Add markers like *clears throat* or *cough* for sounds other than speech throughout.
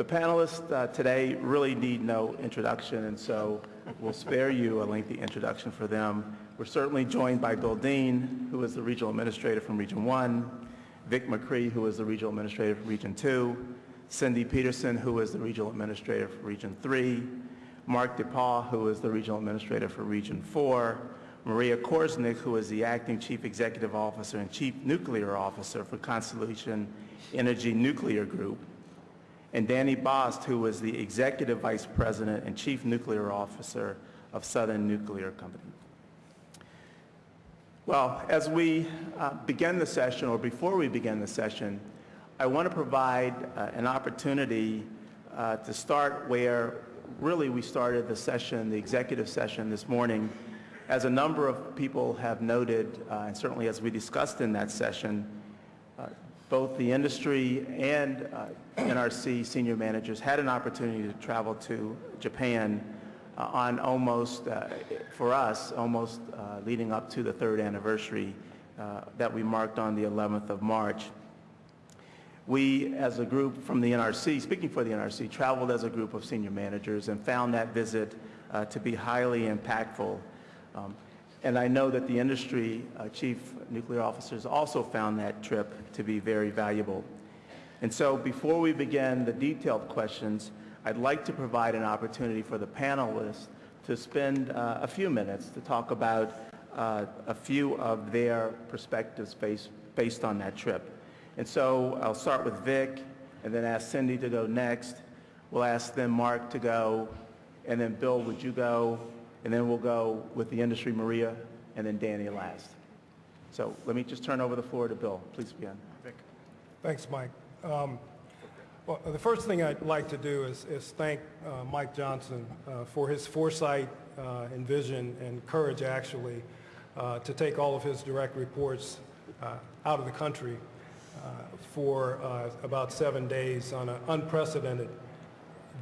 The panelists uh, today really need no introduction, and so we'll spare you a lengthy introduction for them. We're certainly joined by Bill Dean, who is the Regional Administrator from Region 1, Vic McCree, who is the Regional Administrator for Region 2, Cindy Pederson, who is the Regional Administrator for Region 3, Mark Dapas, who is the Regional Administrator for Region 4, Maria Korsnick, who is the Acting Chief Executive Officer and Chief Nuclear Officer for Constellation Energy Nuclear Group, and Danny Bost, who was the Executive Vice President and Chief Nuclear Officer of Southern Nuclear Company. Well, as we uh, begin the session, or before we begin the session, I want to provide uh, an opportunity uh, to start where really we started the session, the executive session this morning. As a number of people have noted, uh, and certainly as we discussed in that session, both the industry and uh, NRC senior managers had an opportunity to travel to Japan uh, on almost, uh, for us, almost uh, leading up to the third anniversary uh, that we marked on the 11th of March. We, as a group from the NRC, speaking for the NRC, traveled as a group of senior managers and found that visit uh, to be highly impactful. Um, and I know that the industry uh, chief nuclear officers also found that trip to be very valuable. And so before we begin the detailed questions, I'd like to provide an opportunity for the panelists to spend uh, a few minutes to talk about uh, a few of their perspectives based, based on that trip. And so I'll start with Vic and then ask Cindy to go next. We'll ask then Mark to go, and then Bill, would you go? And then we'll go with the industry, Maria, and then Danny last. So let me just turn over the floor to Bill. Please begin. Vic. Thanks, Mike. Um, Well, the first thing I'd like to do is is thank uh, Mike Johnson uh, for his foresight uh, and vision and courage, actually, uh, to take all of his direct reports uh, out of the country uh, for about seven days on an unprecedented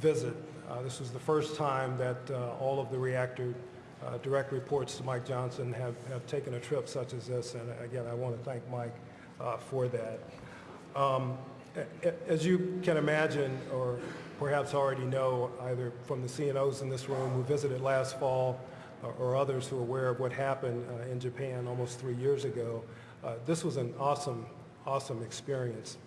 visit. Uh, This was the first time that uh, all of the reactor uh, direct reports to Mike Johnson have have taken a trip such as this, and again, I want to thank Mike for that. Um, As you can imagine, or perhaps already know, either from the CNOs in this room who visited last fall, or- others who are aware of what happened in Japan almost three years ago, uh, this was an awesome, awesome experience.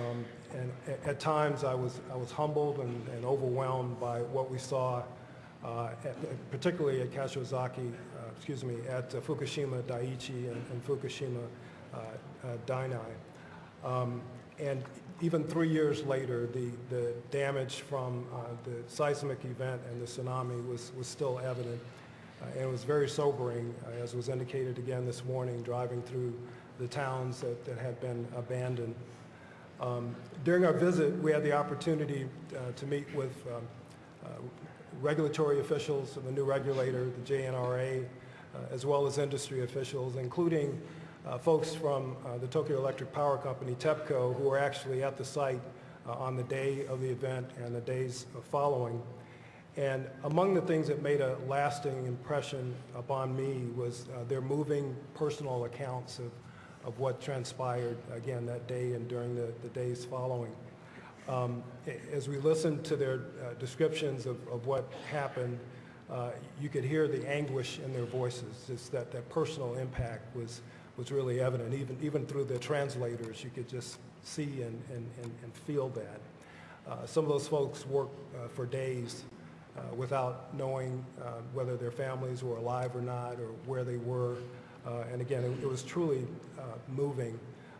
Um, And at times, I was, I was humbled and and overwhelmed by what we saw, uh, at- particularly at Kashiwazaki, uh, excuse me, at uh, Fukushima Daiichi and and Fukushima uh, uh, Daini. Um, And even three years later, the, the damage from uh, the seismic event and the tsunami was, was still evident. And it was very sobering, as was indicated again this morning, driving through the towns that, that had been abandoned. Um, During our visit, we had the opportunity uh, to meet with um, uh, regulatory officials of the new regulator, the JNRA, uh, as well as industry officials, including uh, folks from uh, the Tokyo Electric Power Company, TEPCO, who were actually at the site uh, on the day of the event and the days following. And among the things that made a lasting impression upon me was their moving personal accounts of, of what transpired, again, that day and during the, the days following. Um, As we listened to their uh, descriptions of, of what happened, uh, you could hear the anguish in their voices. It's that, that personal impact was, was really evident. Even, even through the translators, you could just see and, and, and and feel that. Uh, Some of those folks worked uh, for days uh, without knowing uh, whether their families were alive or not, or where they were. Uh, And again, it it was truly uh, moving.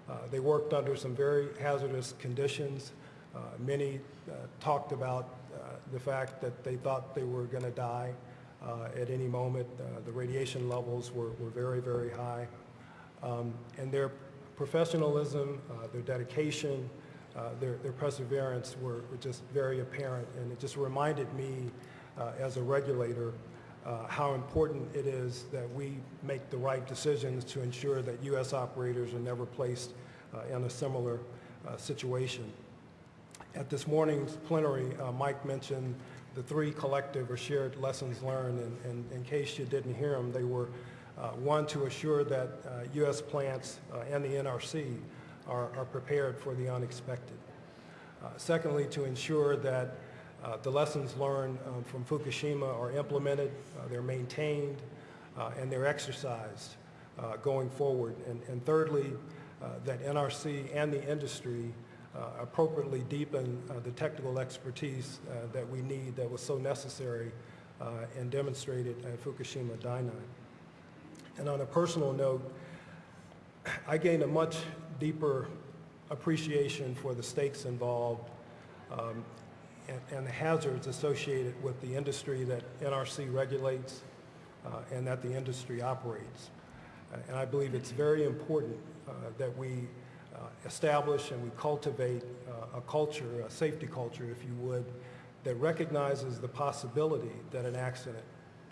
Uh, They worked under some very hazardous conditions. Many talked about the fact that they thought they were going to die at any moment. The radiation levels were were very, very high. Um, And their professionalism, their dedication, uh, their their perseverance were were just very apparent. And it just reminded me, uh, as a regulator, uh, how important it is that we make the right decisions to ensure that U.S. operators are never placed uh, in a similar uh, situation. At this morning's plenary, uh, Mike mentioned the three collective or shared lessons learned, and, and in case you didn't hear them, they were, uh, one, to assure that U.S. plants uh, and the NRC are, are prepared for the unexpected. Secondly, to ensure that uh, the lessons learned um, from Fukushima are implemented, uh, they're maintained, uh, and they're exercised uh, going forward. And and thirdly, that NRC and the industry appropriately deepen the technical expertise that we need that was so necessary and demonstrated at Fukushima Daiichi. And on a personal note, I gained a much deeper appreciation for the stakes involved um, and, and the hazards associated with the industry that NRC regulates uh, and that the industry operates. Uh, and I believe it's very important uh, that we uh, establish and we cultivate uh, a culture, a safety culture, if you would, that recognizes the possibility that an accident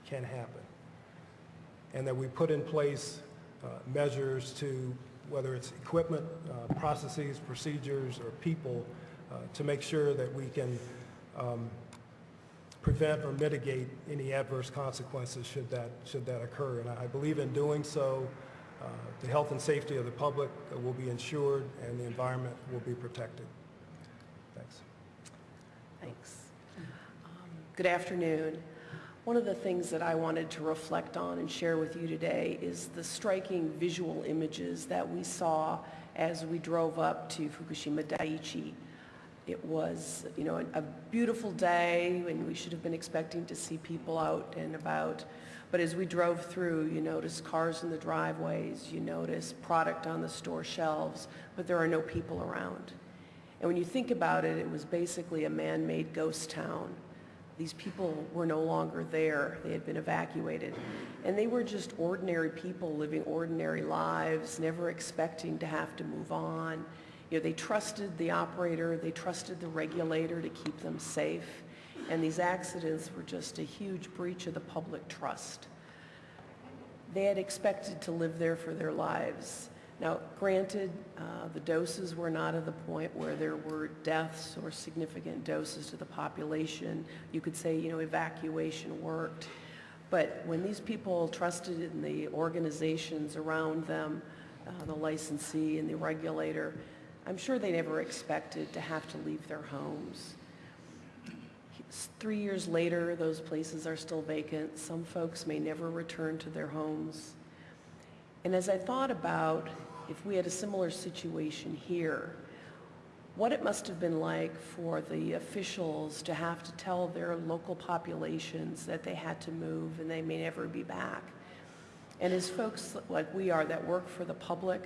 can happen and that we put in place uh, measures to, whether it's equipment, processes, procedures, or people, to make sure that we can um, prevent or mitigate any adverse consequences should that, should that occur. And I I believe in doing so, uh, the health and safety of the public will be ensured and the environment will be protected. Thanks. Thanks. Um, Good afternoon. One of the things that I wanted to reflect on and share with you today is the striking visual images that we saw as we drove up to Fukushima Daiichi. It was, you know, a beautiful day and we should have been expecting to see people out and about. But as we drove through, you notice cars in the driveways, you notice product on the store shelves, but there are no people around. And when you think about it, it was basically a man-made ghost town. These people were no longer there. They had been evacuated. And they were just ordinary people living ordinary lives, never expecting to have to move on. You know, they trusted the operator, they trusted the regulator to keep them safe. And these accidents were just a huge breach of the public trust. They had expected to live there for their lives. Now, granted, uh, the doses were not at the point where there were deaths or significant doses to the population. You could say, you know, evacuation worked. But when these people trusted in the organizations around them, uh, the licensee and the regulator, I'm sure they never expected to have to leave their homes. Three years later, those places are still vacant. Some folks may never return to their homes. And as I thought about if we had a similar situation here, what it must have been like for the officials to have to tell their local populations that they had to move and they may never be back. And as folks like we are that work for the public,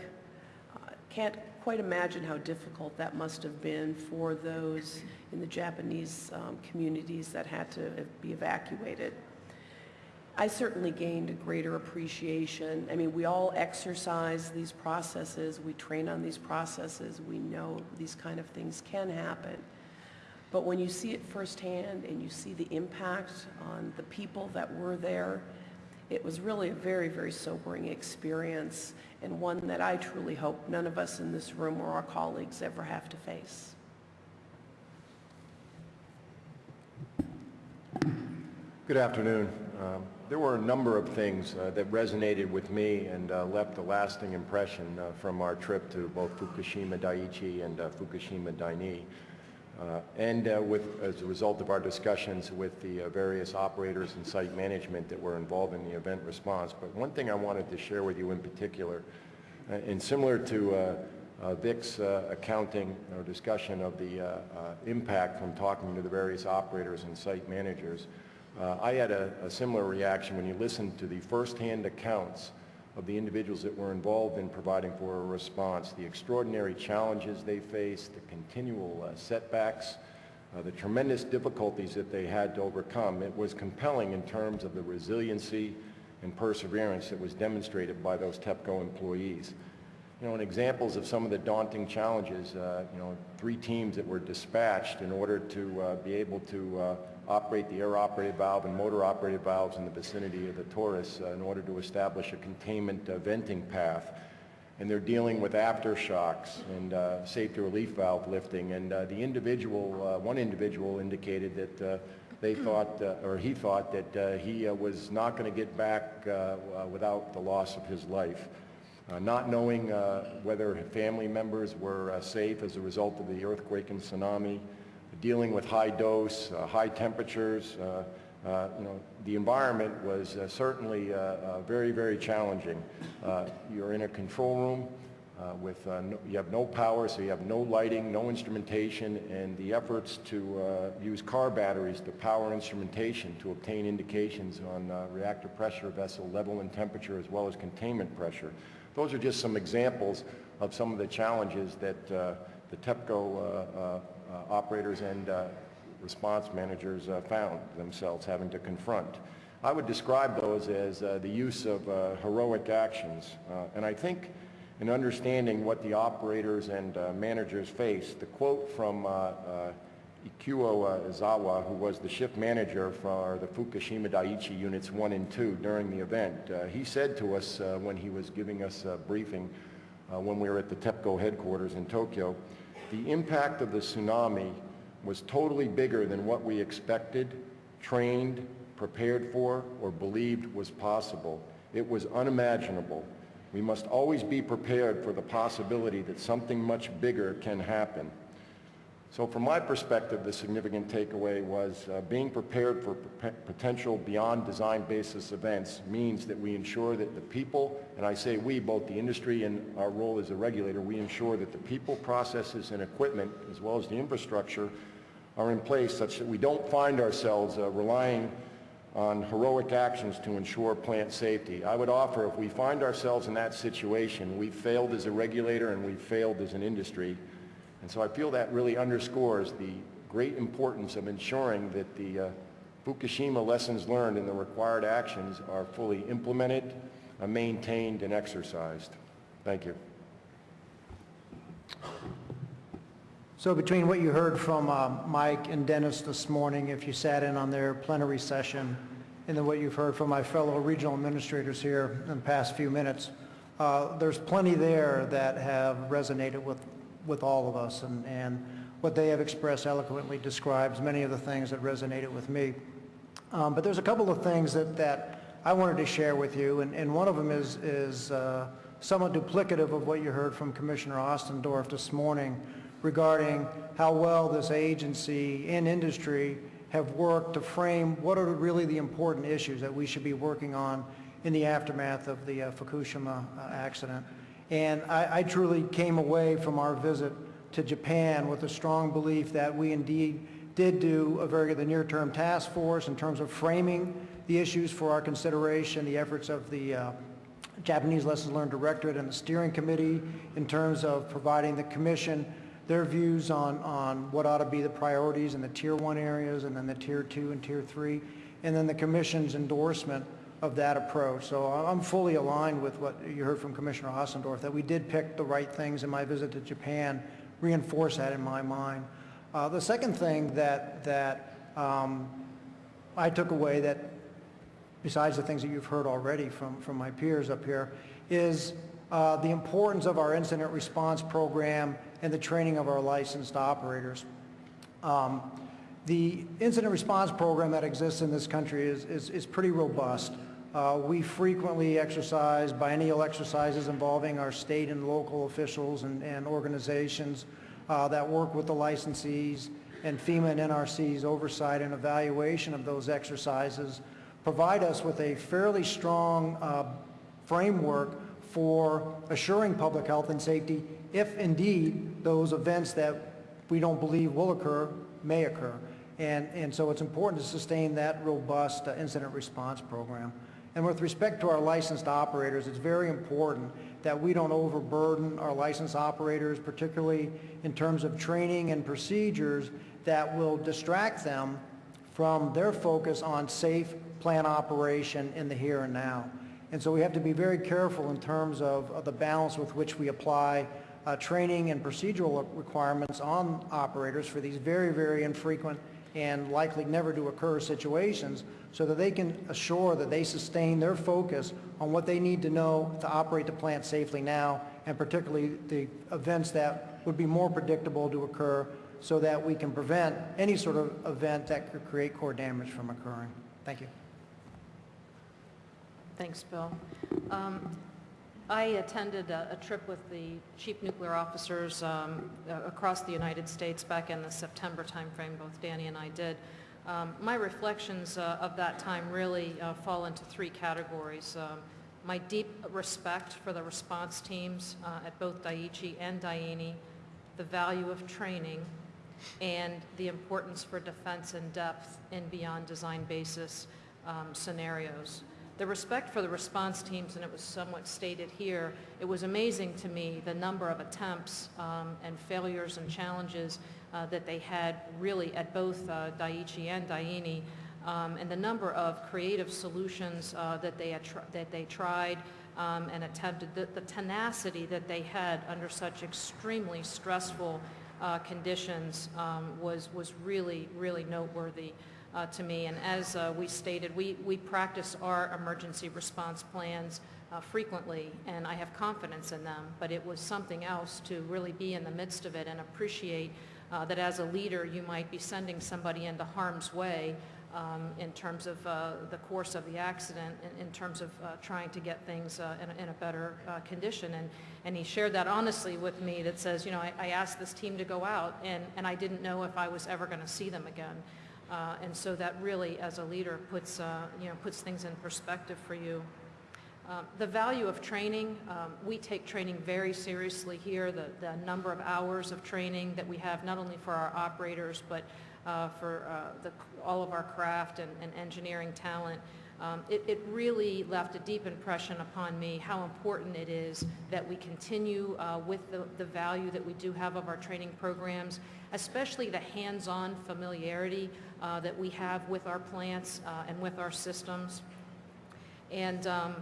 uh, can't quite imagine how difficult that must have been for those in the Japanese um, communities that had to be evacuated. I certainly gained a greater appreciation. I mean, we all exercise these processes. We train on these processes. We know these kind of things can happen. But when you see it firsthand and you see the impact on the people that were there, it was really a very, very sobering experience and one that I truly hope none of us in this room or our colleagues ever have to face. Good afternoon. Um, There were a number of things uh, that resonated with me and uh, left a lasting impression uh, from our trip to both Fukushima Daiichi and uh, Fukushima Daini. Uh, And uh, with, as a result of our discussions with the uh, various operators and site management that were involved in the event response. But one thing I wanted to share with you in particular, uh, and similar to uh, uh, Vic's accounting or discussion of the impact from talking to the various operators and site managers, I had a, a similar reaction when you listened to the firsthand accounts of the individuals that were involved in providing for a response, the extraordinary challenges they faced, the continual uh, setbacks, uh, the tremendous difficulties that they had to overcome. It was compelling in terms of the resiliency and perseverance that was demonstrated by those TEPCO employees. You know, and examples of some of the daunting challenges, uh, you know, three teams that were dispatched in order to uh, be able to uh, operate the air-operated valve and motor-operated valves in the vicinity of the torus uh, in order to establish a containment uh, venting path. And they're dealing with aftershocks and uh, safety relief valve lifting. And uh, the individual, uh, one individual indicated that uh, they *clears throat* thought, uh, or he thought that uh, he uh, was not going to get back uh, uh, without the loss of his life. uh, not knowing uh, whether family members were uh, safe as a result of the earthquake and tsunami, dealing with high dose, uh, high temperatures. uh, uh, You know, the environment was uh, certainly uh, very, very challenging. You're in a control room with, no- you have no power, so you have no lighting, no instrumentation, and the efforts to use car batteries to power instrumentation to obtain indications on reactor pressure, vessel level and temperature, as well as containment pressure. Those are just some examples of some of the challenges that the TEPCO operators and uh, response managers uh, found themselves having to confront. I would describe those as uh, the use of uh, heroic actions. Uh, And I think in understanding what the operators and uh, managers face, the quote from uh, uh, Ikuo uh, Izawa, who was the shift manager for the Fukushima Daiichi Units 1 and 2 during the event, uh, he said to us uh, when he was giving us a briefing uh, when we were at the TEPCO headquarters in Tokyo, the impact of the tsunami was totally bigger than what we expected, trained, prepared for, or believed was possible. It was unimaginable. We must always be prepared for the possibility that something much bigger can happen. So from my perspective, the significant takeaway was uh, being prepared for potential beyond design basis events means that we ensure that the people, and I say we, both the industry and our role as a regulator, we ensure that the people, processes, and equipment, as well as the infrastructure, are in place such that we don't find ourselves uh, relying on heroic actions to ensure plant safety. I would offer if we find ourselves in that situation, we've failed as a regulator and we've failed as an industry. And so I feel that really underscores the great importance of ensuring that the uh, Fukushima lessons learned and the required actions are fully implemented, uh, maintained, and exercised. Thank you. So between what you heard from uh, Mike and Dennis this morning, if you sat in on their plenary session, and then what you've heard from my fellow regional administrators here in the past few minutes, uh, there's plenty there that have resonated with, with all of us, and, and what they have expressed eloquently describes many of the things that resonated with me. Um, But there's a couple of things that, that I wanted to share with you, and, and one of them is, is uh, somewhat duplicative of what you heard from Commissioner Ostendorff this morning regarding how well this agency and industry have worked to frame what are really the important issues that we should be working on in the aftermath of the uh, Fukushima uh, accident. And I, I truly came away from our visit to Japan with a strong belief that we indeed did do a very good, the near-term task force in terms of framing the issues for our consideration, the efforts of the uh, Japanese Lessons Learned Directorate and the steering committee in terms of providing the commission their views on, on what ought to be the priorities in the tier one areas and then the tier two and tier three, and then the commission's endorsement of that approach. So I'm fully aligned with what you heard from Commissioner Ostendorff, that we did pick the right things in my visit to Japan, reinforce that in my mind. Uh, the second thing that, that um, I took away that, besides the things that you've heard already from, from my peers up here, is uh, the importance of our incident response program and the training of our licensed operators. Um, the incident response program that exists in this country is, is, is pretty robust. Uh, we frequently exercise biennial exercises involving our state and local officials and, and organizations uh, that work with the licensees and FEMA and NRC's oversight and evaluation of those exercises provide us with a fairly strong uh, framework for assuring public health and safety if indeed those events that we don't believe will occur may occur. And, and so it's important to sustain that robust uh, incident response program. And with respect to our licensed operators, it's very important that we don't overburden our licensed operators, particularly in terms of training and procedures that will distract them from their focus on safe plant operation in the here and now. And so we have to be very careful in terms of, of the balance with which we apply uh, training and procedural requirements on operators for these very, very infrequent and likely never to occur situations so that they can assure that they sustain their focus on what they need to know to operate the plant safely now and particularly the events that would be more predictable to occur so that we can prevent any sort of event that could create core damage from occurring. Thank you. Thanks, Bill. Um, I attended a, a trip with the chief nuclear officers um, across the United States back in the September timeframe, both Danny and I did. Um, my reflections uh, of that time really uh, fall into three categories. Um, my deep respect for the response teams uh, at both Daiichi and Daini, the value of training, and the importance for defense in depth and beyond design basis um, scenarios. The respect for the response teams, and it was somewhat stated here, it was amazing to me the number of attempts um, and failures and challenges uh, that they had really at both uh, Daiichi and Daini, um, and the number of creative solutions uh, that they that they tried um, and attempted, the, the tenacity that they had under such extremely stressful uh, conditions um, was was really really noteworthy uh, to me. And as uh, we stated, we, we practice our emergency response plans uh, frequently, and I have confidence in them. But it was something else to really be in the midst of it and appreciate uh, that as a leader, you might be sending somebody into harm's way um, in terms of uh, the course of the accident, in, in terms of uh, trying to get things in, a, in a better condition. And, and he shared that honestly with me that says, you know, I, I asked this team to go out, and, and I didn't know if I was ever going to see them again. Uh, and so that really, as a leader, puts, uh, you know, puts things in perspective for you. Um, the value of training, um, we take training very seriously here, the, the number of hours of training that we have not only for our operators, but uh, for uh, the, all of our craft and, and engineering talent. Um, it, it really left a deep impression upon me how important it is that we continue uh, with the, the value that we do have of our training programs, especially the hands-on familiarity uh, that we have with our plants uh, and with our systems. And um,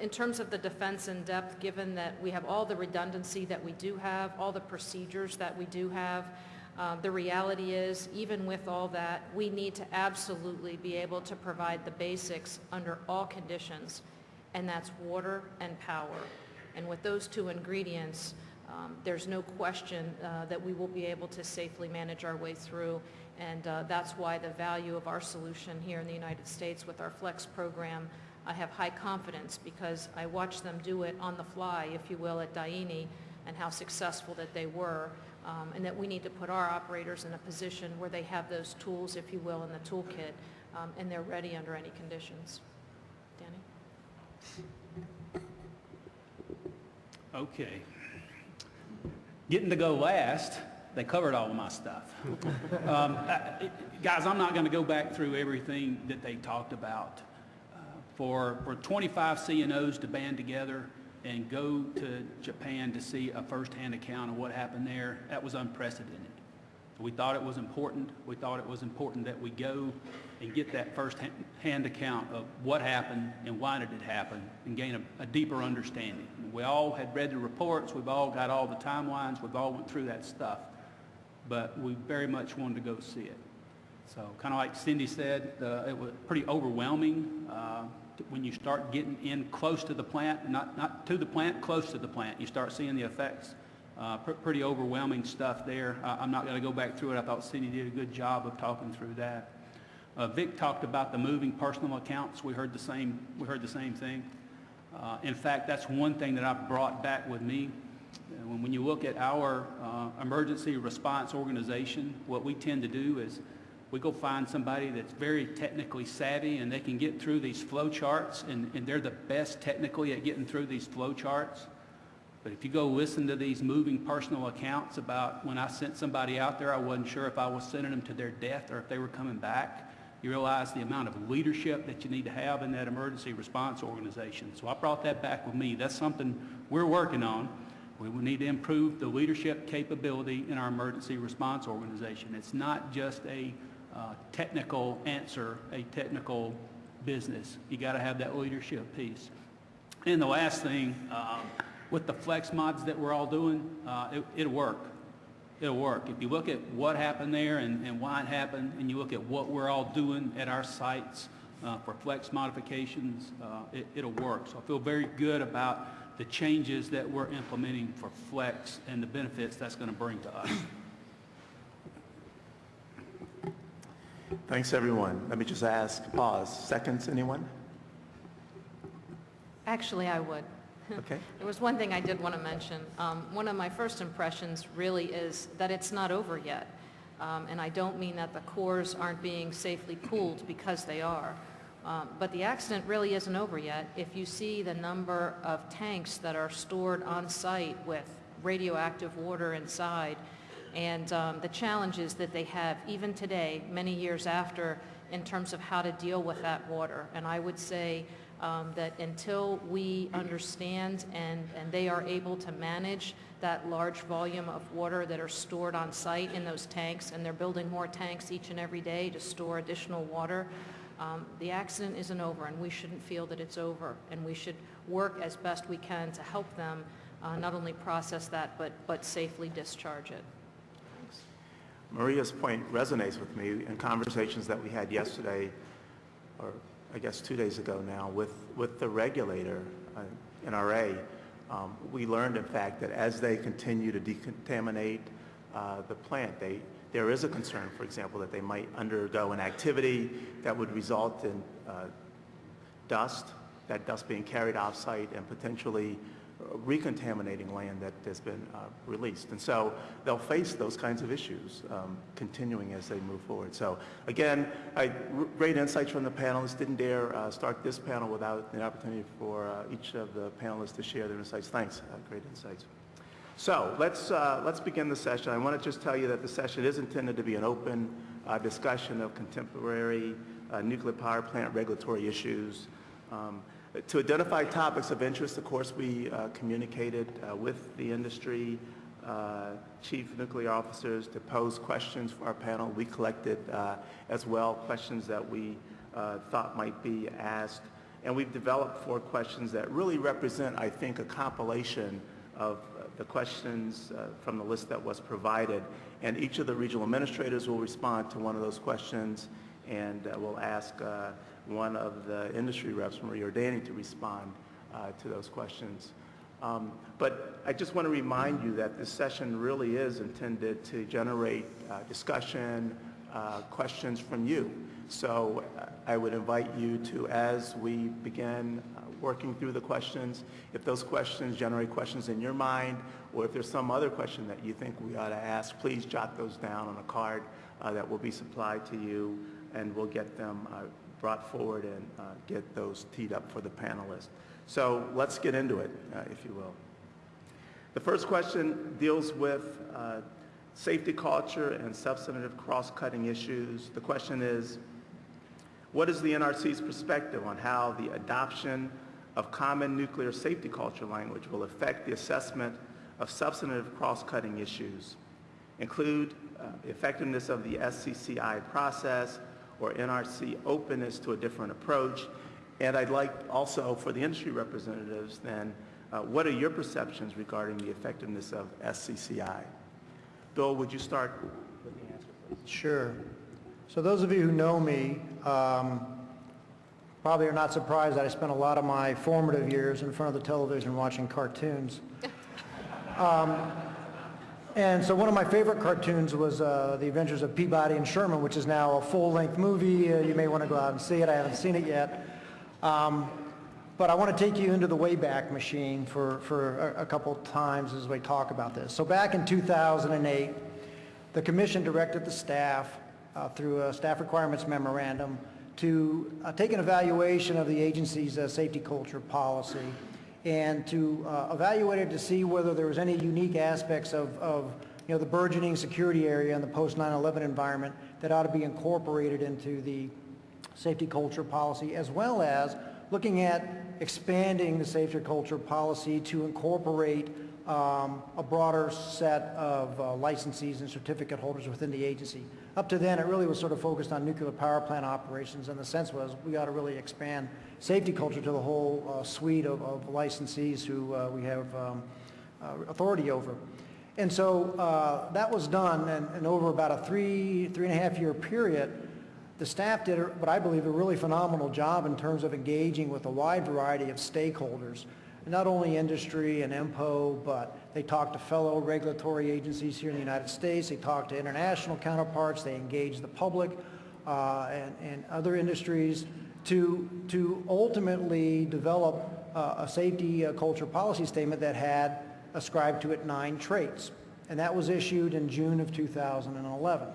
in terms of the defense in depth, given that we have all the redundancy that we do have, all the procedures that we do have, uh, the reality is, even with all that, we need to absolutely be able to provide the basics under all conditions, and that's water and power. And with those two ingredients, um, there's no question uh, that we will be able to safely manage our way through. And uh, that's why the value of our solution here in the United States with our FLEX program, I have high confidence because I watched them do it on the fly, if you will, at Daini and how successful that they were. Um, and that we need to put our operators in a position where they have those tools, if you will, in the toolkit, um, and they're ready under any conditions. Danny? Okay. Getting to go last, they covered all of my stuff. *laughs* Um, I- Guys, I'm not going to go back through everything that they talked about. Uh, For, for 25 CNOs to band together and go to Japan to see a firsthand account of what happened there, that was unprecedented. We thought it was important, we thought it was important that we go and get that first-hand account of what happened and why did it happen, and gain a, a deeper understanding. We all had read the reports, we've all got all the timelines, we've all went through that stuff, but we very much wanted to go see it. So kind of like Cindy said, uh, it was pretty overwhelming uh, when you start getting in close to the plant, not, not to the plant, close to the plant. You start seeing the effects. Uh, pr- Pretty overwhelming stuff there. I'm not going to go back through it. I thought Cindy did a good job of talking through that. Uh, Vic talked about the moving personal accounts. We heard the same, we heard the same thing. Uh, In fact, that's one thing that I brought back with me. When when you look at our uh, emergency response organization, what we tend to do is we go find somebody that's very technically savvy and they can get through these flow charts and, and they're the best technically at getting through these flow charts. But if you go listen to these moving personal accounts about when I sent somebody out there, I wasn't sure if I was sending them to their death or if they were coming back. You realize the amount of leadership that you need to have in that emergency response organization. So I brought that back with me. That's something we're working on. We need to improve the leadership capability in our emergency response organization. It's not just a uh, technical answer, a technical business. You got to have that leadership piece. And the last thing, um, with the flex mods that we're all doing, uh, it, it'll work. It'll work. If you look at what happened there and, and why it happened, and you look at what we're all doing at our sites uh, for flex modifications, uh, it, it'll work. So I feel very good about the changes that we're implementing for flex and the benefits that's going to bring to us. Thanks, everyone. Let me just ask, pause, seconds, anyone? Actually, I would. Okay? *laughs* There was one thing I did want to mention. Um, One of my first impressions really is that it's not over yet. Um, And I don't mean that the cores aren't being safely cooled, because they are. Um, But the accident really isn't over yet. If you see the number of tanks that are stored on site with radioactive water inside, and um, the challenges that they have even today, many years after, in terms of how to deal with that water. And I would say um, that until we understand and, and they are able to manage that large volume of water that are stored on site in those tanks, and they're building more tanks each and every day to store additional water, um, the accident isn't over, and we shouldn't feel that it's over. And we should work as best we can to help them uh, not only process that, but, but safely discharge it. Thanks. Maria's point resonates with me in conversations that we had yesterday, or I guess two days ago now, with, with the regulator, uh, NRA. Um, We learned, in fact, that as they continue to decontaminate uh, the plant, they, there is a concern, for example, that they might undergo an activity that would result in uh, dust, that dust being carried off-site and potentially recontaminating land that has been uh, released. And so they'll face those kinds of issues um, continuing as they move forward. So again, I, great insights from the panelists. Didn't dare uh, start this panel without an opportunity for uh, each of the panelists to share their insights. Thanks, uh, great insights. So let's, uh, let's begin the session. I want to just tell you that the session is intended to be an open uh, discussion of contemporary nuclear power plant regulatory issues. Um, To identify topics of interest, of course, we uh, communicated uh, with the industry, uh, chief nuclear officers to pose questions for our panel. We collected uh, as well questions that we uh, thought might be asked. And we've developed four questions that really represent, I think, a compilation of uh, the questions from the list that was provided. And each of the regional administrators will respond to one of those questions, and we'll ask one of the industry reps, or Danny, to respond uh, to those questions. Um, But I just want to remind you that this session really is intended to generate uh, discussion, uh, questions from you. So uh, I would invite you to, as we begin uh, working through the questions, if those questions generate questions in your mind, or if there's some other question that you think we ought to ask, please jot those down on a card uh, that will be supplied to you, and we'll get them brought forward and uh, get those teed up for the panelists. So let's get into it, uh, if you will. The first question deals with uh, safety culture and substantive cross-cutting issues. The question is, what is the NRC's perspective on how the adoption of common nuclear safety culture language will affect the assessment of substantive cross-cutting issues, include uh, effectiveness of the SCCI process or NRC openness to a different approach? And I'd like also for the industry representatives then, uh, what are your perceptions regarding the effectiveness of SCCI? Bill, would you start with the answer, please? Sure. So those of you who know me um, probably are not surprised that I spent a lot of my formative years in front of the television watching cartoons. *laughs* Um, And so one of my favorite cartoons was uh, The Adventures of Peabody and Sherman, which is now a full-length movie. Uh, You may want to go out and see it. I haven't seen it yet. Um, But I want to take you into the Wayback Machine for, for a, a couple times as we talk about this. So back in 2008, the commission directed the staff uh, through a staff requirements memorandum to uh, take an evaluation of the agency's uh, safety culture policy and to uh, evaluate it to see whether there was any unique aspects of, of you know, the burgeoning security area and the post 9/11 environment that ought to be incorporated into the safety culture policy, as well as looking at expanding the safety culture policy to incorporate um, a broader set of uh, licensees and certificate holders within the agency. Up to then, it really was sort of focused on nuclear power plant operations, and the sense was we ought to really expand safety culture to the whole uh, suite of, of licensees who uh, we have um, uh, authority over. And so uh, that was done, and, and over about a three, three and a half year period, the staff did what I believe a really phenomenal job in terms of engaging with a wide variety of stakeholders, not only industry and INPO, but they talked to fellow regulatory agencies here in the United States, they talked to international counterparts, they engaged the public uh, and, and other industries to, to ultimately develop uh, a safety uh, culture policy statement that had ascribed to it nine traits, and that was issued in June of 2011.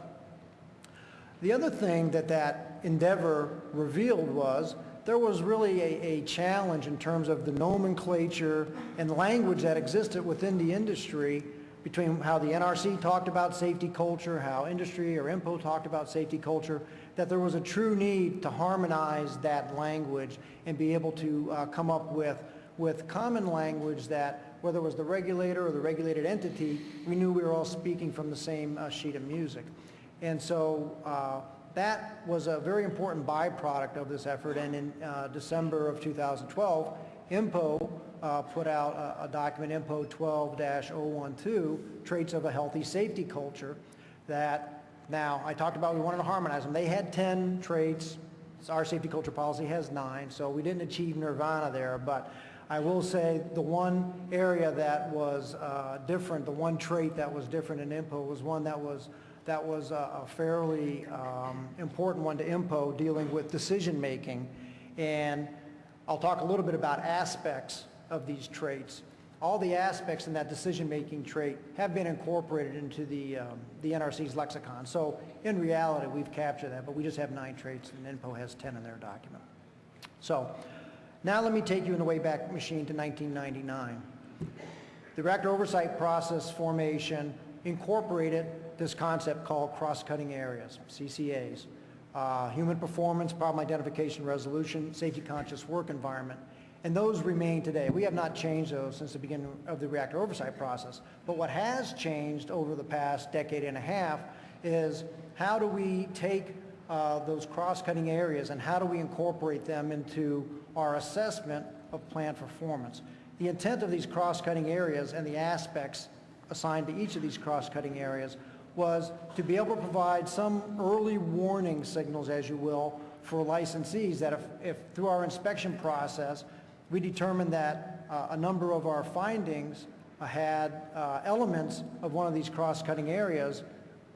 The other thing that that endeavor revealed was there was really a, a challenge in terms of the nomenclature and language that existed within the industry between how the NRC talked about safety culture, how industry or INPO talked about safety culture, that there was a true need to harmonize that language and be able to uh, come up with, with common language that whether it was the regulator or the regulated entity, we knew we were all speaking from the same uh, sheet of music. And so uh, that was a very important byproduct of this effort. And in uh, December of 2012, INPO uh, put out a, a document, INPO 12-012, Traits of a Healthy Safety Culture, that now I talked about we wanted to harmonize them. They had 10 traits. Our safety culture policy has nine, so we didn't achieve nirvana there. But I will say the one area that was uh, different, the one trait that was different in INPO was one that was that was a a fairly um, important one to INPO dealing with decision making. And I'll talk a little bit about aspects of these traits. All the aspects in that decision-making trait have been incorporated into the, um, the NRC's lexicon. So in reality, we've captured that, but we just have nine traits and INPO has 10 in their document. So now let me take you in the Wayback Machine to 1999. The reactor oversight process formation incorporated this concept called cross-cutting areas, CCAs, uh, human performance, problem identification, resolution, safety-conscious work environment, and those remain today. We have not changed those since the beginning of the reactor oversight process. But what has changed over the past decade and a half is how do we take uh, those cross-cutting areas and how do we incorporate them into our assessment of plant performance? The intent of these cross-cutting areas and the aspects assigned to each of these cross-cutting areas was to be able to provide some early warning signals, as you will, for licensees that if, if through our inspection process, we determined that uh, a number of our findings had uh, elements of one of these cross-cutting areas,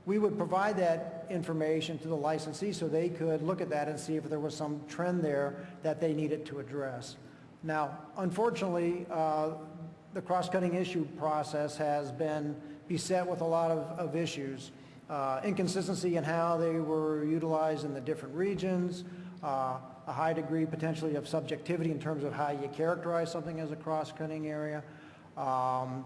we would provide that information to the licensee so they could look at that and see if there was some trend there that they needed to address. Now, unfortunately, uh, the cross-cutting issue process has been beset with a lot of, of issues. Uh, inconsistency in how they were utilized in the different regions, uh, a high degree potentially of subjectivity in terms of how you characterize something as a cross-cutting area. Um,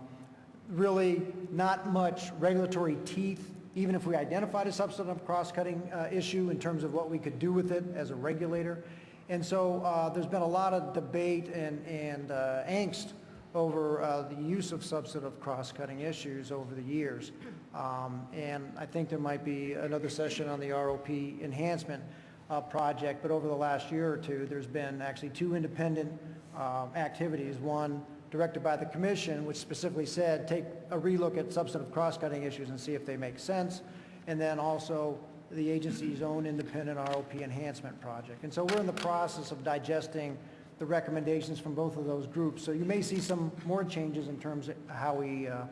really not much regulatory teeth, even if we identified a substantive cross-cutting uh, issue in terms of what we could do with it as a regulator. And so uh, there's been a lot of debate and, and uh, angst over uh, the use of substantive cross-cutting issues over the years. Um, and I think there might be another session on the ROP enhancement uh, project, but over the last year or two, there's been actually two independent um, activities. One directed by the commission, which specifically said, take a relook at substantive cross-cutting issues and see if they make sense. And then also the agency's own independent ROP enhancement project. And so we're in the process of digesting the recommendations from both of those groups. So you may see some more changes in terms of how we uh,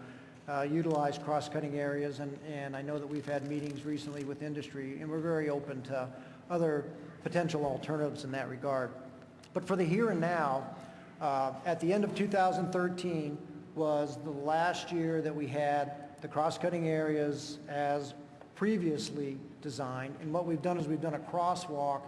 uh, utilize cross-cutting areas. And, and I know that we've had meetings recently with industry, and we're very open to other potential alternatives in that regard. But for the here and now, uh, at the end of 2013 was the last year that we had the cross-cutting areas as previously designed. And what we've done is we've done a crosswalk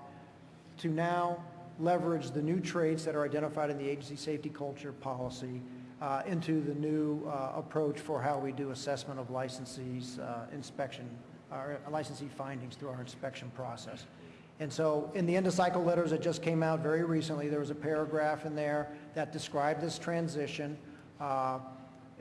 to now leverage the new traits that are identified in the agency safety culture policy uh, into the new uh, approach for how we do assessment of licensees uh, inspection, our licensee findings through our inspection process. And so in the end of cycle letters that just came out very recently, there was a paragraph in there that described this transition. Uh,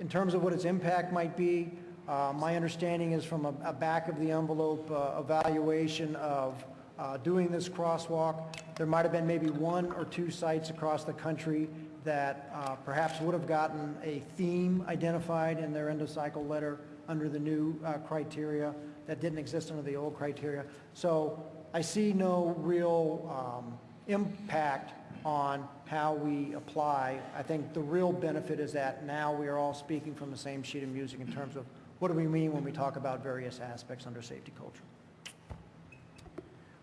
in terms of what its impact might be, uh, my understanding is from a, a back of the envelope uh, evaluation of uh, doing this crosswalk, there might have been maybe one or two sites across the country that uh, perhaps would have gotten a theme identified in their end of cycle letter under the new uh, criteria that didn't exist under the old criteria. So I see no real um, impact on how we apply. I think the real benefit is that now we are all speaking from the same sheet of music in terms of what do we mean when we talk about various aspects under safety culture.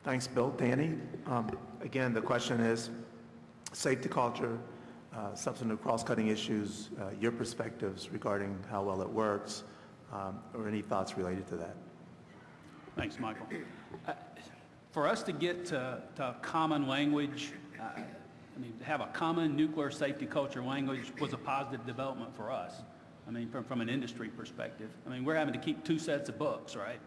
Thanks, Bill. Danny, um, again, the question is, safety culture uh, substantive cross-cutting issues, uh, your perspectives regarding how well it works, um, or any thoughts related to that. Thanks, Michael. Uh, For us to get to, to common language, uh, I mean, to have a common nuclear safety culture language was a positive development for us. I mean, from, from an industry perspective. I mean, we're having to keep two sets of books, right?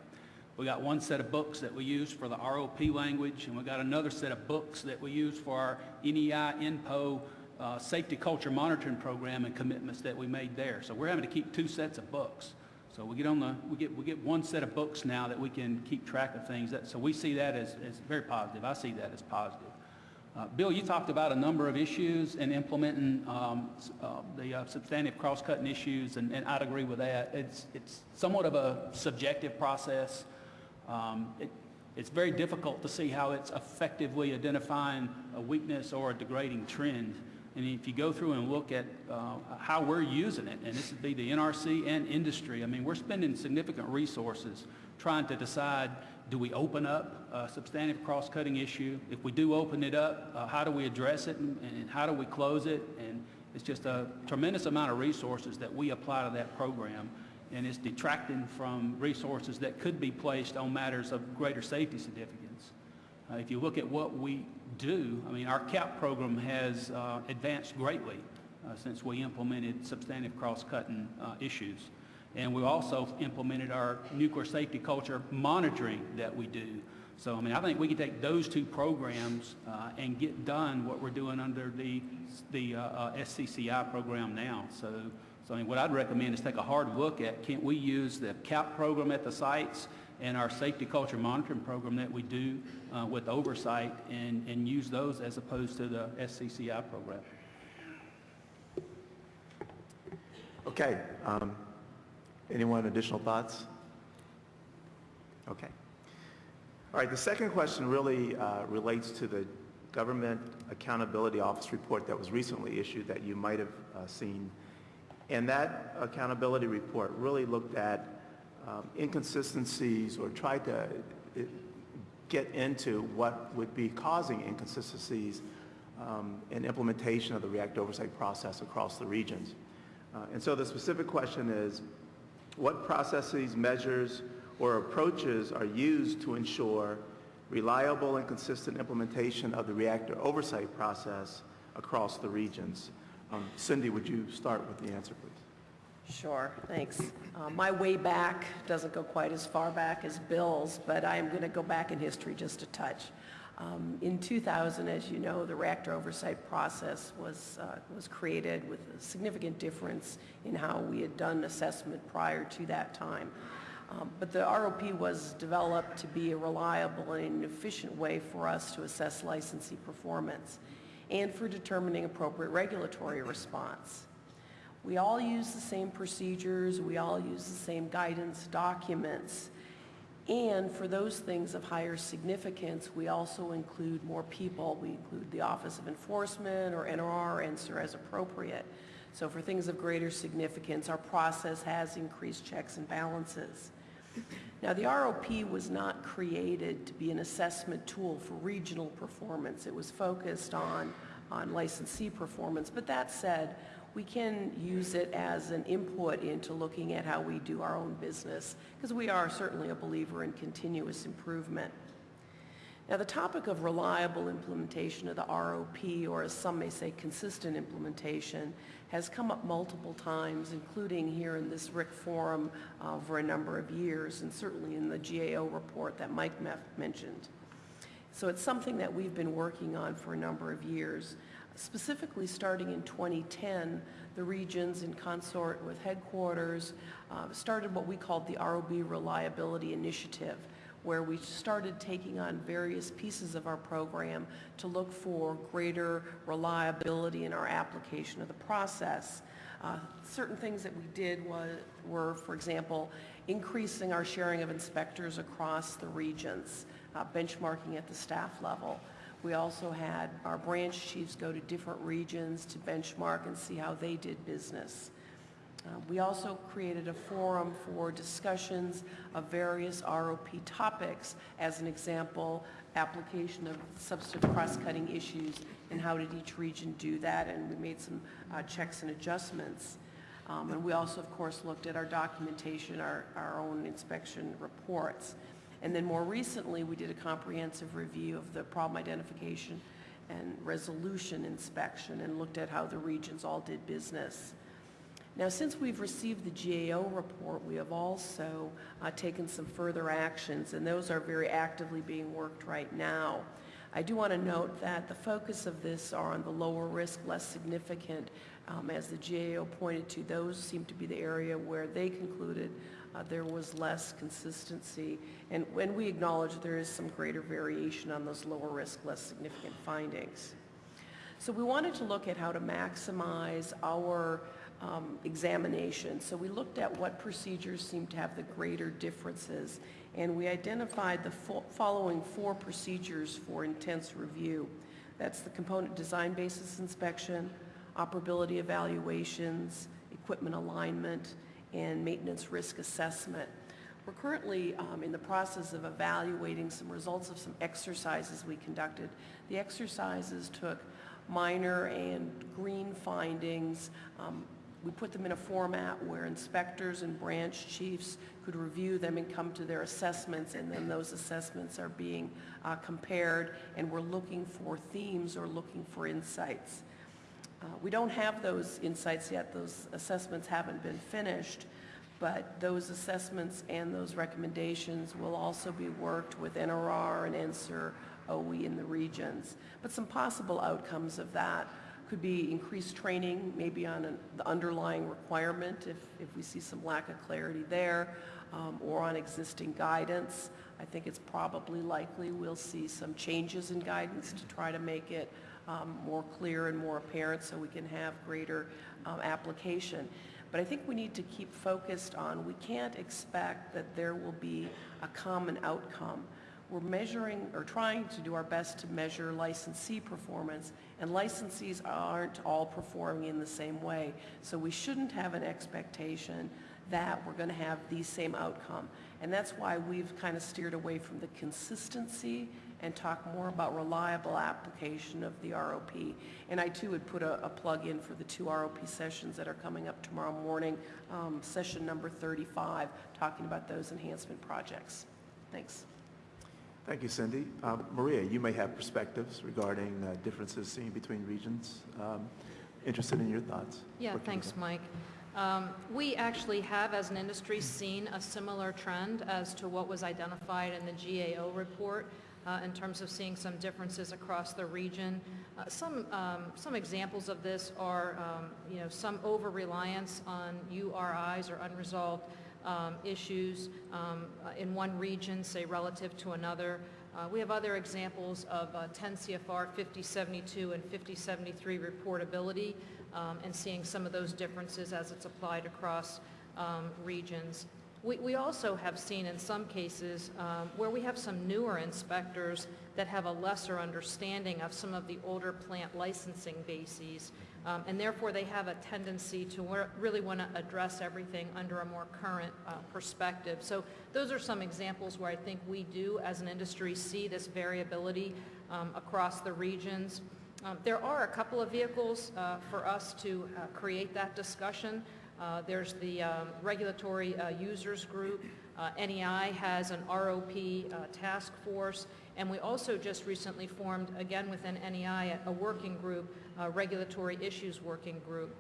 We got one set of books that we use for the ROP language, and we got another set of books that we use for our NEI, INPO, uh, safety culture monitoring program and commitments that we made there. So we're having to keep two sets of books. So we get on the, we get, we get one set of books now that we can keep track of things. That, so we see that as, as very positive. I see that as positive. Uh, Bill, you talked about a number of issues and implementing um, uh, the uh, substantive cross-cutting issues, and, and I'd agree with that. It's, it's somewhat of a subjective process. Um, it, it's very difficult to see how it's effectively identifying a weakness or a degrading trend. And if you go through and look at uh, how we're using it, and this would be the NRC and industry, I mean, we're spending significant resources trying to decide, do we open up a substantive cross-cutting issue? If we do open it up, uh, how do we address it and, and how do we close it? And it's just a tremendous amount of resources that we apply to that program, and it's detracting from resources that could be placed on matters of greater safety significance. Uh, If you look at what we do, I mean, our CAP program has uh, advanced greatly uh, since we implemented substantive cross-cutting uh, issues. And we also implemented our nuclear safety culture monitoring that we do. So, I mean, I think we can take those two programs uh, and get done what we're doing under the, the uh, SCCI program now. So, so I mean, what I'd recommend is take a hard look at, can't we use the CAP program at the sites and our safety culture monitoring program that we do uh, with oversight and, and use those as opposed to the SCCI program? Okay. um, Anyone additional thoughts? Okay. All right, the second question really uh, relates to the Government Accountability Office report that was recently issued that you might have uh, seen. And that accountability report really looked at um, inconsistencies or tried to get into what would be causing inconsistencies um, in implementation of the reactor oversight process across the regions. Uh, And so the specific question is, what processes, measures, or approaches are used to ensure reliable and consistent implementation of the reactor oversight process across the regions? Um, Cindy, would you start with the answer, please? Sure, thanks. Uh, My way back doesn't go quite as far back as Bill's, but I am going to go back in history just a touch. Um, In 2000, as you know, the reactor oversight process was, uh, was created with a significant difference in how we had done assessment prior to that time. Um, But the ROP was developed to be a reliable and efficient way for us to assess licensee performance and for determining appropriate regulatory response. We all use the same procedures, we all use the same guidance documents, and for those things of higher significance, we also include more people. We include the Office of Enforcement or NRR answer as appropriate. So for things of greater significance, our process has increased checks and balances. Now, the ROP was not created to be an assessment tool for regional performance. It was focused on, on licensee performance. But that said, we can use it as an input into looking at how we do our own business, because we are certainly a believer in continuous improvement. Now, the topic of reliable implementation of the ROP, or as some may say, consistent implementation, has come up multiple times, including here in this RIC forum uh, for a number of years, and certainly in the GAO report that Mike mentioned. So it's something that we've been working on for a number of years. Specifically, starting in 2010, the regions in consort with headquarters uh, started what we called the ROP Reliability Initiative, where we started taking on various pieces of our program to look for greater reliability in our application of the process. Uh, Certain things that we did was, were, for example, increasing our sharing of inspectors across the regions, uh, benchmarking at the staff level. We also had our branch chiefs go to different regions to benchmark and see how they did business. Uh, We also created a forum for discussions of various ROP topics, as an example, application of substantive cross-cutting issues, and how did each region do that, and we made some uh, checks and adjustments. Um, And we also, of course, looked at our documentation, our, our own inspection reports. And then more recently, we did a comprehensive review of the problem identification and resolution inspection and looked at how the regions all did business. Now, since we've received the GAO report, we have also uh, taken some further actions, and those are very actively being worked right now. I do want to note that the focus of this are on the lower risk, less significant. Um, As the GAO pointed to, those seem to be the area where they concluded uh, there was less consistency. And when we acknowledge there is some greater variation on those lower risk, less significant findings. So we wanted to look at how to maximize our um, examination. So we looked at what procedures seem to have the greater differences, and we identified the fo- following four procedures for intense review. That's the component design basis inspection, operability evaluations, equipment alignment, and maintenance risk assessment. We're currently um, in the process of evaluating some results of some exercises we conducted. The exercises took minor and green findings. Um, we put them in a format where inspectors and branch chiefs could review them and come to their assessments, and then those assessments are being uh, compared, and we're looking for themes or looking for insights. Uh, We don't have those insights yet, those assessments haven't been finished, but those assessments and those recommendations will also be worked with NRR and NSIR, OE in the regions. But some possible outcomes of that could be increased training, maybe on an- the underlying requirement, if, if we see some lack of clarity there, um, or on existing guidance. I think it's probably likely we'll see some changes in guidance to try to make it um, more clear and more apparent so we can have greater um, application. But I think we need to keep focused on, we can't expect that there will be a common outcome. We're measuring, or trying to do our best to measure licensee performance, and licensees aren't all performing in the same way. So we shouldn't have an expectation that we're going to have the same outcome. And that's why we've kind of steered away from the consistency and talk more about reliable application of the ROP. And I too would put a, a plug in for the two ROP sessions that are coming up tomorrow morning, um, session number 35, talking about those enhancement projects. Thanks. Thank you, Cindy. Uh, Maria, you may have perspectives regarding uh, differences seen between regions. Um, Interested in your thoughts? Yeah, What can be thanks, done? Mike. Um, We actually have, as an industry, seen a similar trend as to what was identified in the GAO report uh, in terms of seeing some differences across the region. Uh, Some, um, some examples of this are, um, you know, some over-reliance on URIs or unresolved um, issues um, uh, in one region, say relative to another. Uh, We have other examples of uh, 10 CFR 5072 and 5073 reportability um, and seeing some of those differences as it's applied across um, regions. We we also have seen in some cases um, where we have some newer inspectors that have a lesser understanding of some of the older plant licensing bases, um, and therefore they have a tendency to really want to address everything under a more current uh, perspective. So those are some examples where I think we do, as an industry, see this variability um, across the regions. Um, There are a couple of vehicles uh, for us to uh, create that discussion. Uh, There's the um, Regulatory uh, Users Group. Uh, NEI has an ROP uh, task force, and we also just recently formed, again within NEI, a- a working group, uh, Regulatory Issues Working Group.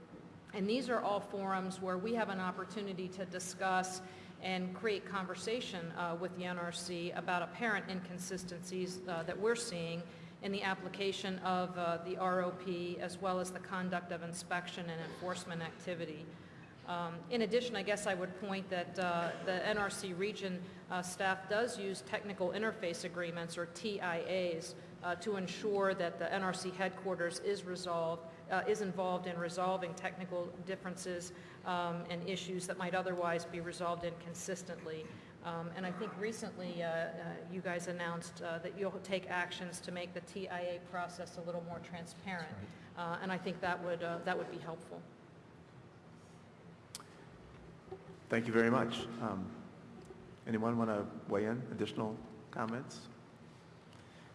And these are all forums where we have an opportunity to discuss and create conversation uh, with the NRC about apparent inconsistencies uh, that we're seeing in the application of the ROP as well as the conduct of inspection and enforcement activity. Um, In addition, I guess I would point that uh, the NRC region uh, staff does use technical interface agreements, or TIAs, uh, to ensure that the NRC headquarters is resolved, uh, is involved in resolving technical differences um, and issues that might otherwise be resolved inconsistently. Um, And I think recently, uh, uh, you guys announced uh, that you'll take actions to make the TIA process a little more transparent. Uh, And I think that would, uh, that would be helpful. Thank you very much. Um, Anyone want to weigh in, additional comments?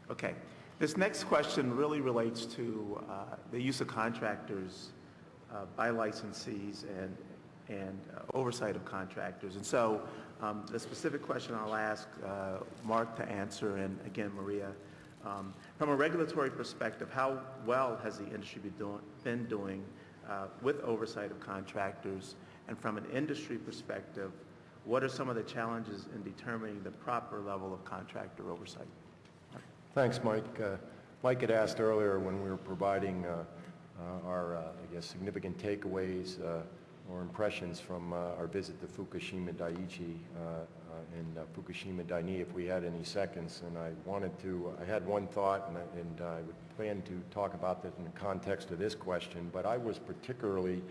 Okay. This next question really relates to uh, the use of contractors uh, by licensees and, and uh, oversight of contractors. And so um, the specific question I'll ask uh, Mark to answer, and again, Maria, um, from a regulatory perspective, how well has the industry been doing, been doing uh, with oversight of contractors? And from an industry perspective, what are some of the challenges in determining the proper level of contractor oversight? Thanks, Mike. Uh, Mike had asked earlier when we were providing uh, uh, our, uh, I guess, significant takeaways uh, or impressions from uh, our visit to Fukushima Daiichi and Fukushima Daini, if we had any seconds. And I wanted to, I had one thought, and I, and I would plan to talk about that in the context of this question, but I was particularly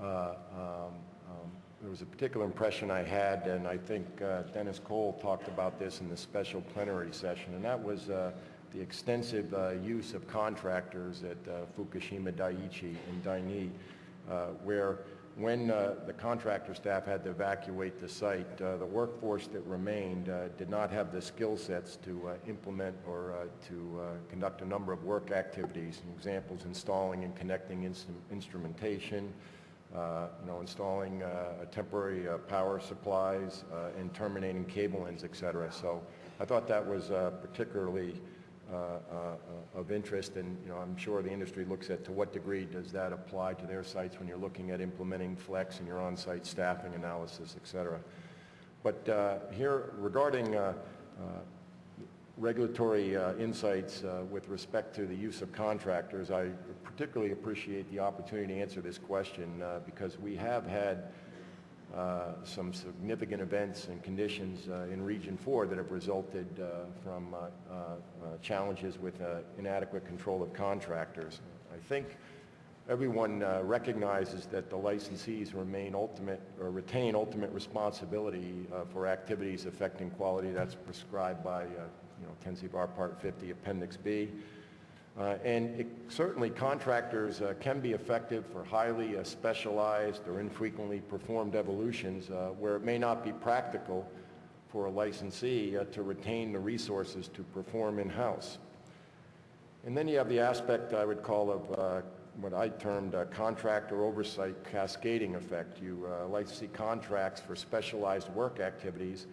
uh, um, um, there was a particular impression I had, and I think uh, Dennis Cole talked about this in the special plenary session, and that was uh, the extensive uh, use of contractors at uh, Fukushima Daiichi and Daini, where when the contractor staff had to evacuate the site, the workforce that remained did not have the skill sets to implement or to conduct a number of work activities. Examples, installing and connecting instrumentation, you know, installing uh, temporary uh, power supplies uh, and terminating cable ends, et cetera. So I thought that was uh, particularly uh, uh, of interest, and, you know, I'm sure the industry looks at to what degree does that apply to their sites when you're looking at implementing flex and your on-site staffing analysis, et cetera. But uh, here, regarding uh, uh, regulatory uh, insights uh, with respect to the use of contractors, I particularly appreciate the opportunity to answer this question uh, because we have had uh, some significant events and conditions uh, in Region 4 that have resulted uh, from challenges with inadequate control of contractors. I think everyone recognizes that the licensees remain ultimate, or retain ultimate responsibility for activities affecting quality that's prescribed by, you know, 10 CFR Part 50, Appendix B. Uh, And it- certainly contractors uh, can be effective for highly uh, specialized or infrequently performed evolutions uh, where it may not be practical for a licensee uh, to retain the resources to perform in-house. And then you have the aspect I would call of uh, what I termed a contractor oversight cascading effect. You uh, licensee contracts for specialized work activities,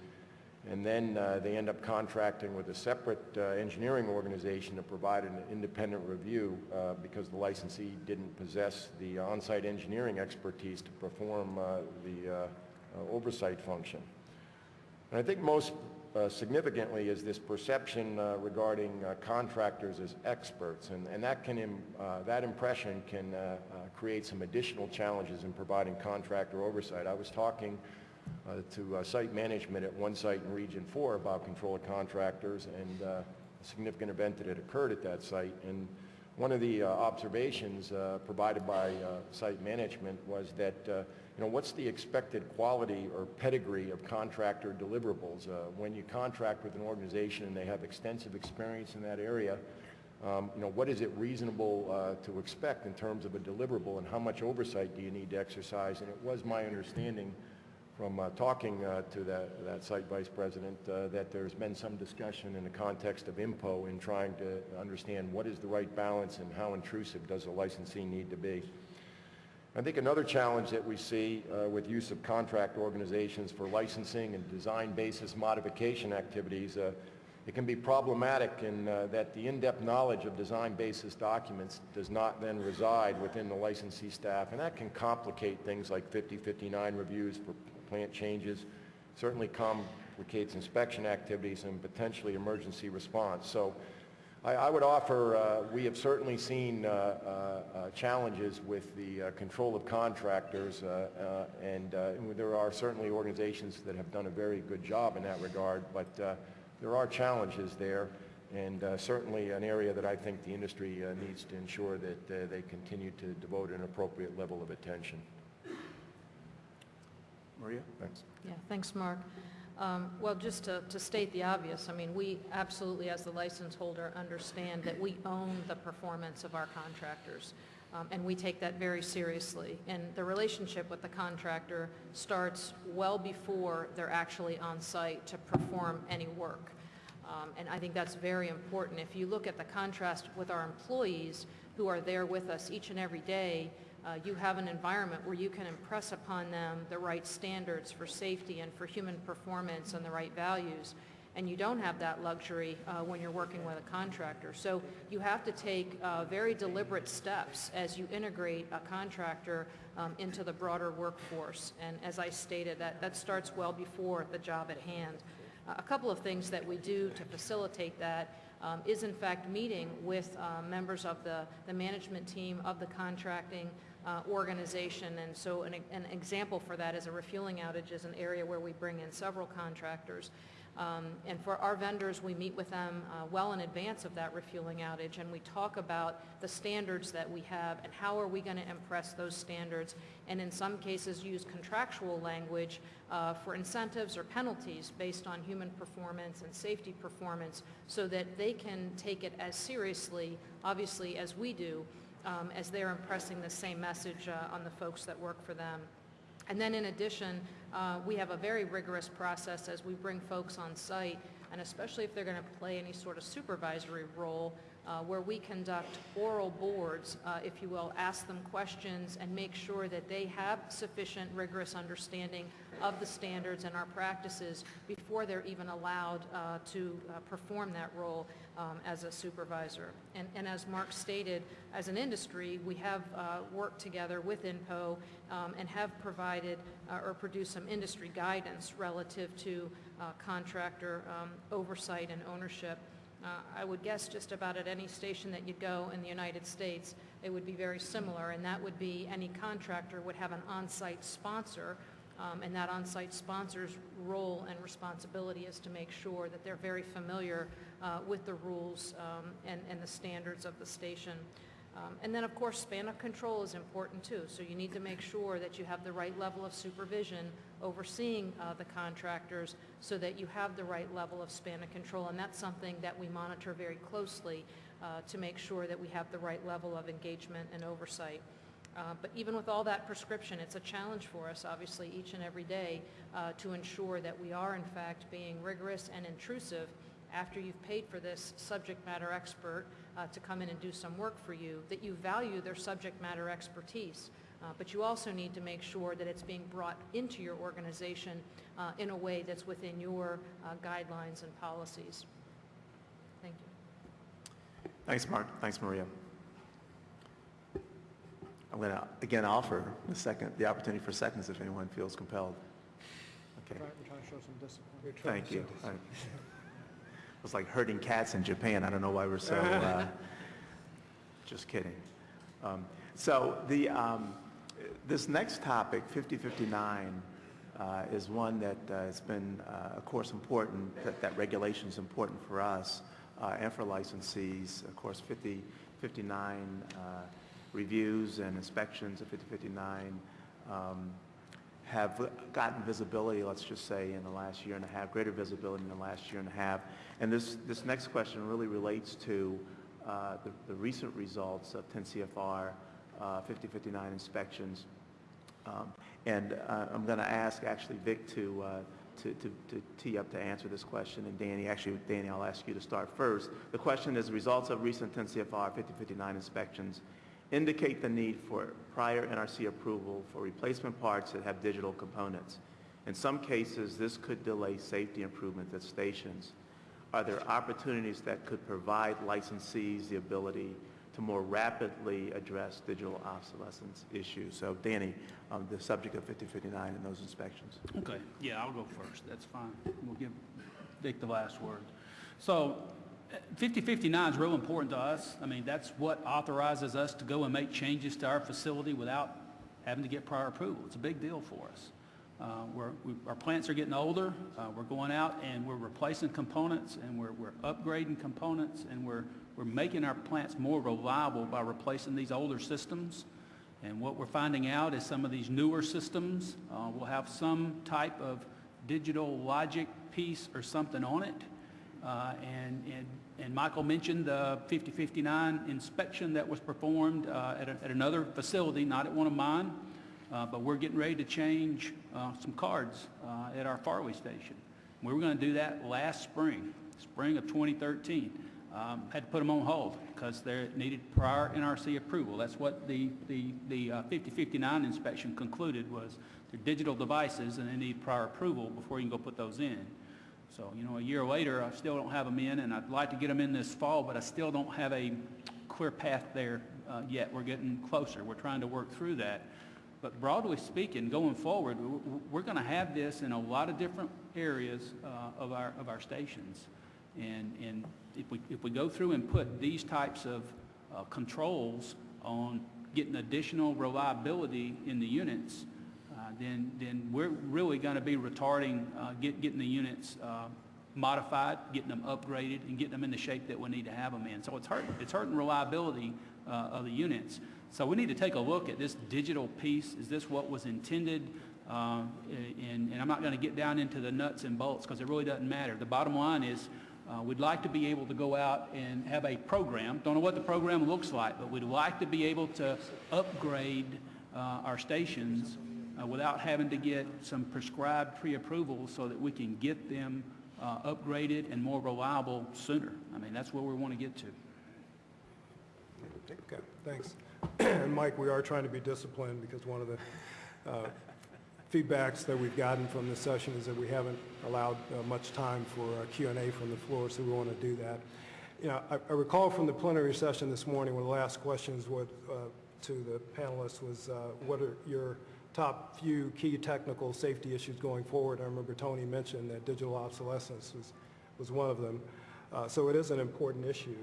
and then uh, they end up contracting with a separate uh, engineering organization to provide an independent review uh, because the licensee didn't possess the on-site engineering expertise to perform uh, the uh, uh, oversight function. And I think most significantly is this perception regarding contractors as experts, and, and that can, im- that impression can create some additional challenges in providing contractor oversight. I was talking to uh, site management at one site in Region 4 about control of contractors and uh, a significant event that had occurred at that site, and one of the uh, observations uh, provided by uh, site management was that, uh, you know, what's the expected quality or pedigree of contractor deliverables? Uh, When you contract with an organization and they have extensive experience in that area, um, you know, what is it reasonable uh, to expect in terms of a deliverable and how much oversight do you need to exercise? And it was my understanding from uh, talking uh, to that, that site vice president uh, that there's been some discussion in the context of INPO in trying to understand what is the right balance and how intrusive does a licensee need to be. I think another challenge that we see uh, with use of contract organizations for licensing and design basis modification activities, uh, it can be problematic in uh, that the in-depth knowledge of design basis documents does not then reside within the licensee staff, and that can complicate things like 5059 reviews for plant changes, certainly complicates inspection activities and potentially emergency response. So I, I would offer, uh, we have certainly seen uh, uh, uh, challenges with the uh, control of contractors, and and there are certainly organizations that have done a very good job in that regard, but there are challenges there, and uh, certainly an area that I think the industry uh, needs to ensure that uh, they continue to devote an appropriate level of attention. Maria? Thanks. Yeah, thanks, Mark. Um, Well, just to to state the obvious, I mean, we absolutely, as the license holder, understand that we own the performance of our contractors, um, and we take that very seriously. And the relationship with the contractor starts well before they're actually on site to perform any work. Um, And I think that's very important. If you look at the contrast with our employees who are there with us each and every day, uh, you have an environment where you can impress upon them the right standards for safety and for human performance and the right values. And you don't have that luxury uh, when you're working with a contractor. So you have to take uh, very deliberate steps as you integrate a contractor um, into the broader workforce. And as I stated, that, that starts well before the job at hand. A couple of things that we do to facilitate that um, is in fact meeting with uh, members of the, the management team of the contracting uh, organization. And so an, an example for that is a refueling outage is an area where we bring in several contractors. Um, And for our vendors, we meet with them uh, well in advance of that refueling outage, and we talk about the standards that we have and how are we going to impress those standards, and in some cases use contractual language uh, for incentives or penalties based on human performance and safety performance so that they can take it as seriously, obviously, as we do, um, as they're impressing the same message uh, on the folks that work for them. And then in addition, uh, we have a very rigorous process as we bring folks on site, and especially if they're going to play any sort of supervisory role, uh, where we conduct oral boards, uh, if you will, ask them questions and make sure that they have sufficient rigorous understanding of the standards and our practices before they're even allowed uh, to uh, perform that role um, as a supervisor. And, and as Mark stated, as an industry, we have uh, worked together with INPO um, and have provided uh, or produced some industry guidance relative to contractor um, oversight and ownership. Uh, I would guess just about at any station that you go in the United States, it would be very similar, and that would be any contractor would have an on-site sponsor, um, and that on-site sponsor's role and responsibility is to make sure that they're very familiar uh, with the rules um, and, and the standards of the station. Um, And then, of course, span of control is important too, so you need to make sure that you have the right level of supervision overseeing uh, the contractors so that you have the right level of span of control, and that's something that we monitor very closely uh, to make sure that we have the right level of engagement and oversight. Uh, But even with all that prescription, it's a challenge for us, obviously, each and every day uh, to ensure that we are, in fact, being rigorous and intrusive after you've paid for this subject matter expert uh, to come in and do some work for you, that you value their subject matter expertise. Uh, But you also need to make sure that it's being brought into your organization uh, in a way that's within your uh, guidelines and policies. Thank you. Thanks, Mark. Thanks, Maria. I'm going to, again, offer the second, the opportunity for seconds if anyone feels compelled. Okay, We're trying to show some discipline. We're trying thank you. Was like herding cats in Japan. I don't know why we're so, *laughs* uh, just kidding. Um, So the, um, this next topic, 5059, uh, is one that uh, has been, uh, of course, important, that that regulation is important for us uh, and for licensees. Of course, 5059 uh, reviews and inspections of 5059 um, have gotten visibility, let's just say, in the last year and a half, greater visibility in the last year and a half. And this, this next question really relates to uh, the, the recent results of 10 CFR uh, 5059 inspections. Um, And uh, I'm going to ask actually Vic to, uh, to, to, to tee up to answer this question, and Danny, actually, Danny, I'll ask you to start first. The question is, results of recent 10 CFR 5059 inspections indicate the need for prior NRC approval for replacement parts that have digital components. In some cases, this could delay safety improvements at stations. Are there opportunities that could provide licensees the ability to more rapidly address digital obsolescence issues? So Danny, um, the subject of 5059 and those inspections. Okay, yeah, I'll go first, that's fine. We'll give Dick the last word. So, 5059 is real important to us. I mean, that's what authorizes us to go and make changes to our facility without having to get prior approval. It's a big deal for us. Uh, we- our plants are getting older, uh, we're going out and we're replacing components, and we're, we're upgrading components, and we're, we're making our plants more reliable by replacing these older systems. And what we're finding out is some of these newer systems uh, will have some type of digital logic piece or something on it. Uh, And, and, and Michael mentioned the 5059 inspection that was performed uh, at, a- at another facility, not at one of mine. Uh, But we're getting ready to change uh, some cards uh, at our Farley station. We were going to do that last spring, spring of 2013. Um, Had to put them on hold because they needed prior NRC approval. That's what the, the, the uh, 5059 inspection concluded was they're digital devices and they need prior approval before you can go put those in. So, you know, a year later, I still don't have them in, and I'd like to get them in this fall, but I still don't have a clear path there uh, yet. We're getting closer. We're trying to work through that. But broadly speaking, going forward, we're going to have this in a lot of different areas uh, of our, of our stations. And, and if we, if we go through and put these types of uh, controls on getting additional reliability in the units, then, then we're really going to be retarding, uh, get, getting the units uh, modified, getting them upgraded, and getting them in the shape that we need to have them in. So it's hurting, it's hurting reliability uh, of the units. So we need to take a look at this digital piece. Is this what was intended? Uh, And, and I'm not going to get down into the nuts and bolts because it really doesn't matter. The bottom line is, uh, we'd like to be able to go out and have a program. Don't know what the program looks like, but we'd like to be able to upgrade uh, our stations uh, without having to get some prescribed pre-approval so that we can get them uh, upgraded and more reliable sooner. I mean, that's where we want to get to. Okay, thanks. And Mike, we are trying to be disciplined because one of the uh, feedbacks that we've gotten from this session is that we haven't allowed uh, much time for uh, Q and A from the floor, so we want to do that. You know, I I recall from the plenary session this morning, one of the last questions uh, to the panelists was, uh, what are your top few key technical safety issues going forward? I remember Tony mentioned that digital obsolescence was, was one of them. Uh, So it is an important issue.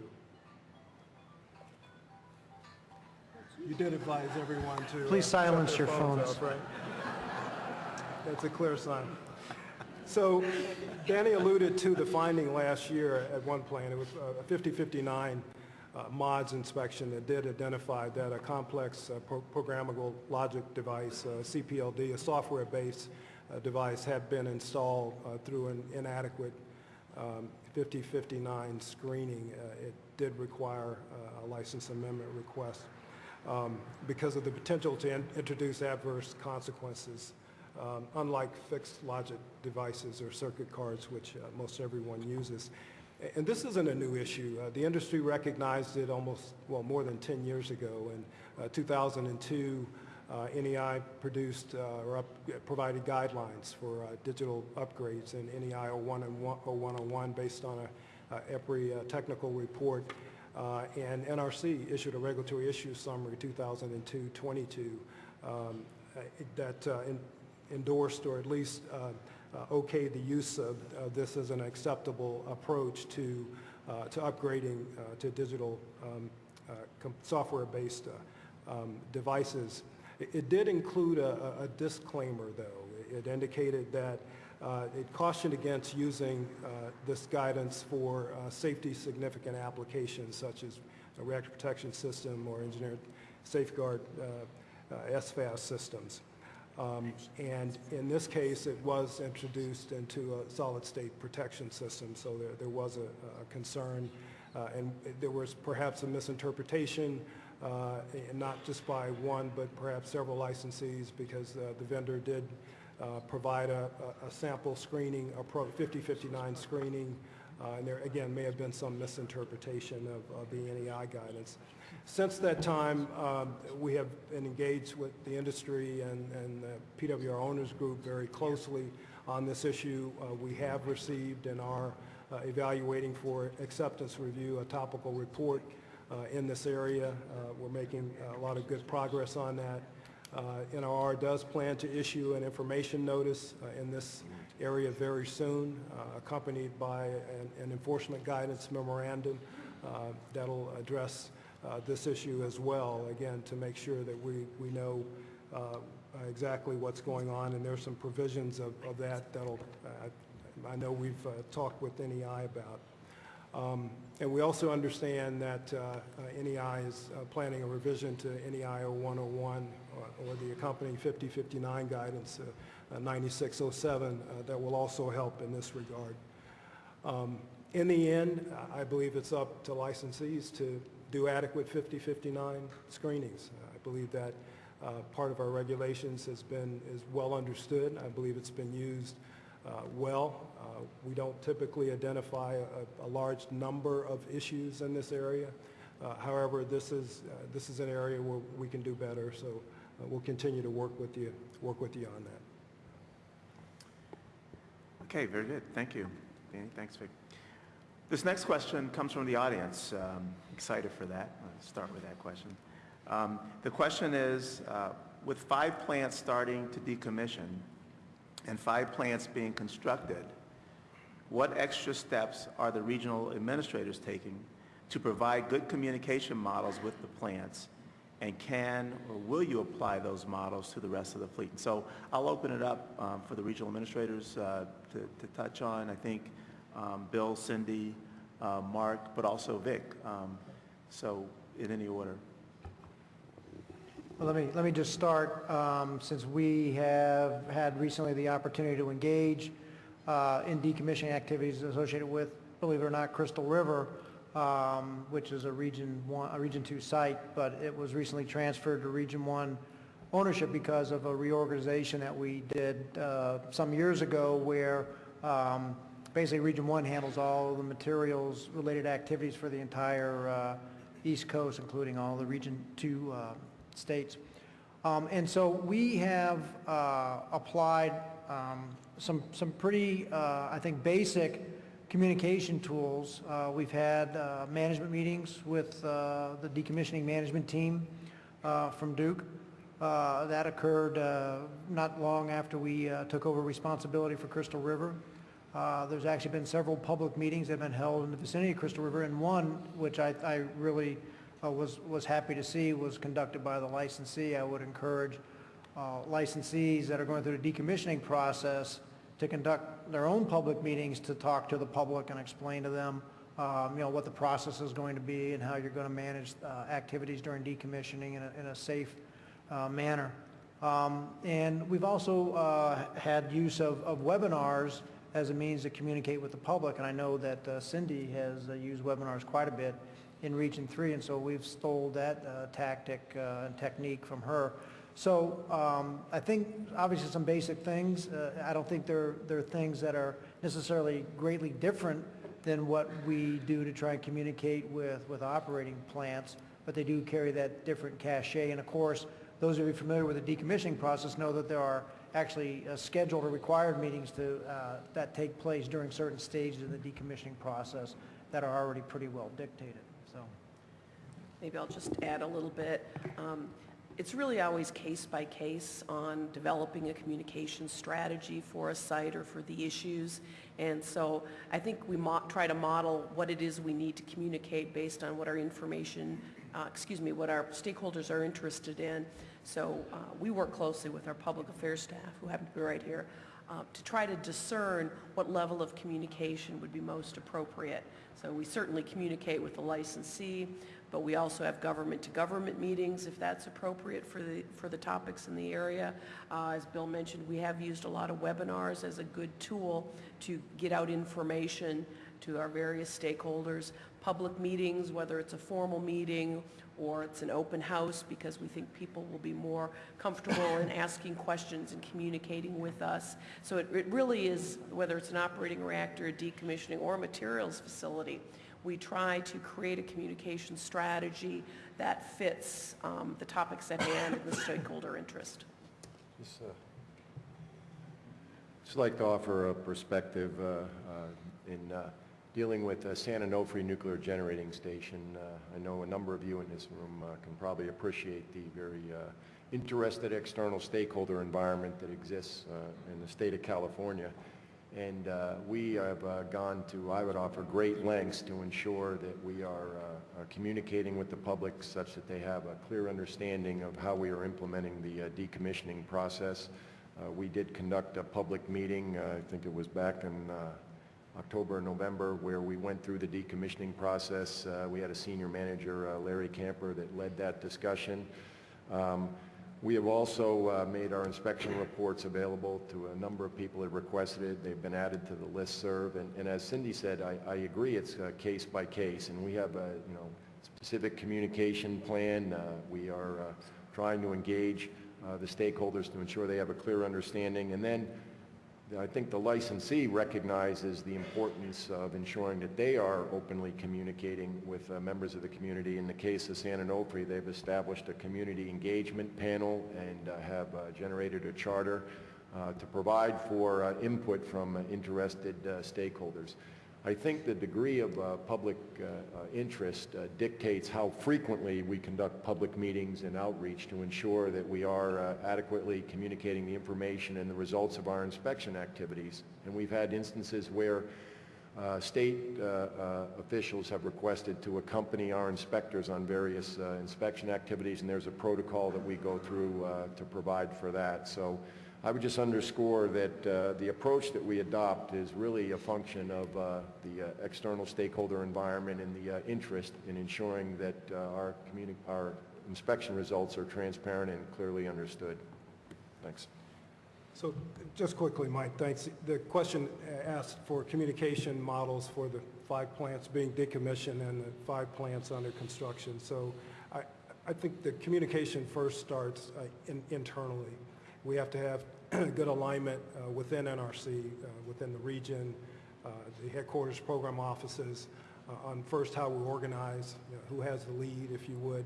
You did advise everyone to... uh, Please shut silence your phones phones. off, right? That's a clear sign. So Danny alluded to the finding last year at one plant. It was uh, a 5059 uh, mods inspection that did identify that a complex uh, pro- programmable logic device, uh, CPLD, a software-based uh, device, had been installed uh, through an inadequate um, 5059 screening. Uh, It did require a license amendment request um, because of the potential to in- introduce adverse consequences, um, unlike fixed logic devices or circuit cards, which most everyone uses. And this isn't a new issue. Uh, The industry recognized it almost, well, more than 10 years ago. In uh, 2002, uh, NEI produced uh, or up- provided guidelines for uh, digital upgrades in NEI 01 and 0101 based on a uh, EPRI technical report. And NRC issued a regulatory issues summary 2002-22 um, that en- endorsed or at least uh, uh, the use of of this as an acceptable approach to, uh, to upgrading uh, to digital um, uh, software-based uh, um, devices. It it did include a a- disclaimer, though. It indicated that uh, it cautioned against using uh, this guidance for uh, safety-significant applications such as a reactor protection system or engineered safeguard uh, uh, SFAS systems. Um, And in this case, it was introduced into a solid-state protection system, so there, there was a, a concern, uh, and there was perhaps a misinterpretation, uh, not just by one, but perhaps several licensees, because uh, the vendor did uh, provide a, a- sample screening, a Pro 5059 screening, uh, and there, again, may have been some misinterpretation of, of the NEI guidance. Since that time, um, we have been engaged with the industry and, and the PWR Owners Group very closely on this issue. Uh, We have received and are uh, evaluating for acceptance review a topical report uh, in this area. Uh, We're making a lot of good progress on that. Uh, NRR does plan to issue an information notice uh, in this area very soon, uh, accompanied by an an enforcement guidance memorandum uh, that'll address uh, this issue as well, again, to make sure that we, we know uh, exactly what's going on, and there's some provisions of, of that that'll, uh, I know we've uh, talked with NEI about. Um, And we also understand that uh, uh, NEI is uh, planning a revision to NEI 0101 or or the accompanying 5059 guidance, uh, uh, 9607, uh, that will also help in this regard. Um, In the end, I believe it's up to licensees to do adequate 5059 screenings. I believe that uh, part of our regulations has been, is well understood. I believe it's been used uh, well. Uh, We don't typically identify a, a large number of issues in this area. Uh, However, this is, uh, this is an area where we can do better, so uh, we'll continue to work with you, work with you on that. Okay, very good. Thank you. Danny, thanks, Vic. This next question comes from the audience. Um, Excited for that. Let's start with that question. Um, The question is, uh, with five plants starting to decommission and five plants being constructed, what extra steps are the regional administrators taking to provide good communication models with the plants? And can or will you apply those models to the rest of the fleet? So I'll open it up um, for the regional administrators uh, to to touch on. I think um, Bill, Cindy, uh, Mark, but also Vic. Um, So in any order. Well, let me, let me just start, um, since we have had recently the opportunity to engage uh, in decommissioning activities associated with, believe it or not, Crystal River, um, which is a Region 1, a Region 2 site, but it was recently transferred to Region 1 ownership because of a reorganization that we did uh, some years ago where um, basically Region 1 handles all the materials-related activities for the entire uh, East Coast, including all the Region 2 uh, states. Um, And so we have uh, applied um, some, some pretty, uh, I think, basic communication tools. Uh, We've had uh, management meetings with the decommissioning management team from Duke. That occurred not long after we took over responsibility for Crystal River. Uh, There's actually been several public meetings that have been held in the vicinity of Crystal River, and one, which I, I really uh, was, was happy to see, was conducted by the licensee. I would encourage uh, licensees that are going through the decommissioning process to conduct their own public meetings to talk to the public and explain to them, um, you know, what the process is going to be and how you're going to manage uh, activities during decommissioning in a, in a safe uh, manner. Um, And we've also uh, had use of, of webinars as a means to communicate with the public, and I know that uh, Cindy has uh, used webinars quite a bit in Region 3, and so we've stole that uh, tactic uh, and technique from her. So um, I think, obviously, some basic things. Uh, I don't think they're, they're things that are necessarily greatly different than what we do to try and communicate with, with operating plants, but they do carry that different cachet. And of course, those of you familiar with the decommissioning process know that there are actually uh, scheduled or required meetings to, uh, that take place during certain stages of the decommissioning process that are already pretty well dictated, so. Maybe I'll just add a little bit. Um, It's really always case by case on developing a communication strategy for a site or for the issues. And so I think we try to model what it is we need to communicate based on what our information, uh, excuse me, what our stakeholders are interested in. So uh, we work closely with our public affairs staff, who happen to be right here, uh, to try to discern what level of communication would be most appropriate. So we certainly communicate with the licensee, but we also have government-to-government meetings if that's appropriate for the, for the topics in the area. Uh, As Bill mentioned, we have used a lot of webinars as a good tool to get out information to our various stakeholders. Public meetings, whether it's a formal meeting or it's an open house, because we think people will be more comfortable in *coughs* asking questions and communicating with us. So it, it really is, whether it's an operating reactor, a decommissioning, or a materials facility, we try to create a communication strategy that fits um, the topics at hand and the *coughs* stakeholder interest. Just, uh, Just like to offer a perspective uh, uh, in uh, dealing with uh, San Onofre Nuclear Generating Station. Uh, I know a number of you in this room uh, can probably appreciate the very uh, interested external stakeholder environment that exists uh, in the state of California. And uh, we have gone to, I would offer, great lengths to ensure that we are communicating with the public such that they have a clear understanding of how we are implementing the decommissioning process. We did conduct a public meeting, I think it was back in October and November, where we went through the decommissioning process. Uh, We had a senior manager, uh, Larry Camper, that led that discussion. Um, We have also uh, made our inspection reports available to a number of people that requested it. They've been added to the listserv. And and as Cindy said, I I agree, it's uh, case by case, and we have a, you know, specific communication plan. Uh, We are uh, trying to engage the stakeholders to ensure they have a clear understanding. And then I think the licensee recognizes the importance of ensuring that they are openly communicating with uh, members of the community. In the case of San Onofre, they've established a community engagement panel and uh, have uh, generated a charter uh, to provide for uh, input from interested stakeholders. I think the degree of uh, public uh, uh, interest uh, dictates how frequently we conduct public meetings and outreach to ensure that we are uh, adequately communicating the information and the results of our inspection activities. And we've had instances where uh, state officials have requested to accompany our inspectors on various inspection activities, and there's a protocol that we go through to provide for that. So I would just underscore that uh, the approach that we adopt is really a function of uh, the uh, external stakeholder environment and the uh, interest in ensuring that uh, our, our inspection results are transparent and clearly understood. Thanks. So just quickly, Mike, thanks. The question asked for communication models for the five plants being decommissioned and the five plants under construction. So I, I think the communication first starts uh, in- internally. We have to have *clears throat* good alignment uh, within NRC, uh, within the region, uh, the headquarters program offices, uh, on first how we organize, you know, who has the lead, if you would,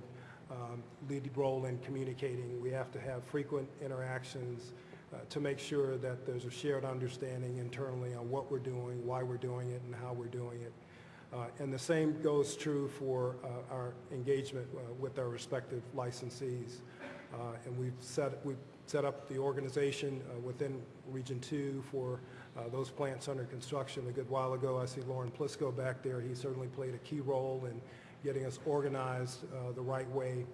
um, lead role in communicating. We have to have frequent interactions uh, to make sure that there's a shared understanding internally on what we're doing, why we're doing it, and how we're doing it. Uh, And the same goes true for our engagement with our respective licensees. And we've set, we've set up the organization uh, within Region 2 for uh, those plants under construction. A good while ago, I see Loren Plisco back there. He certainly played a key role in getting us organized uh, the right way.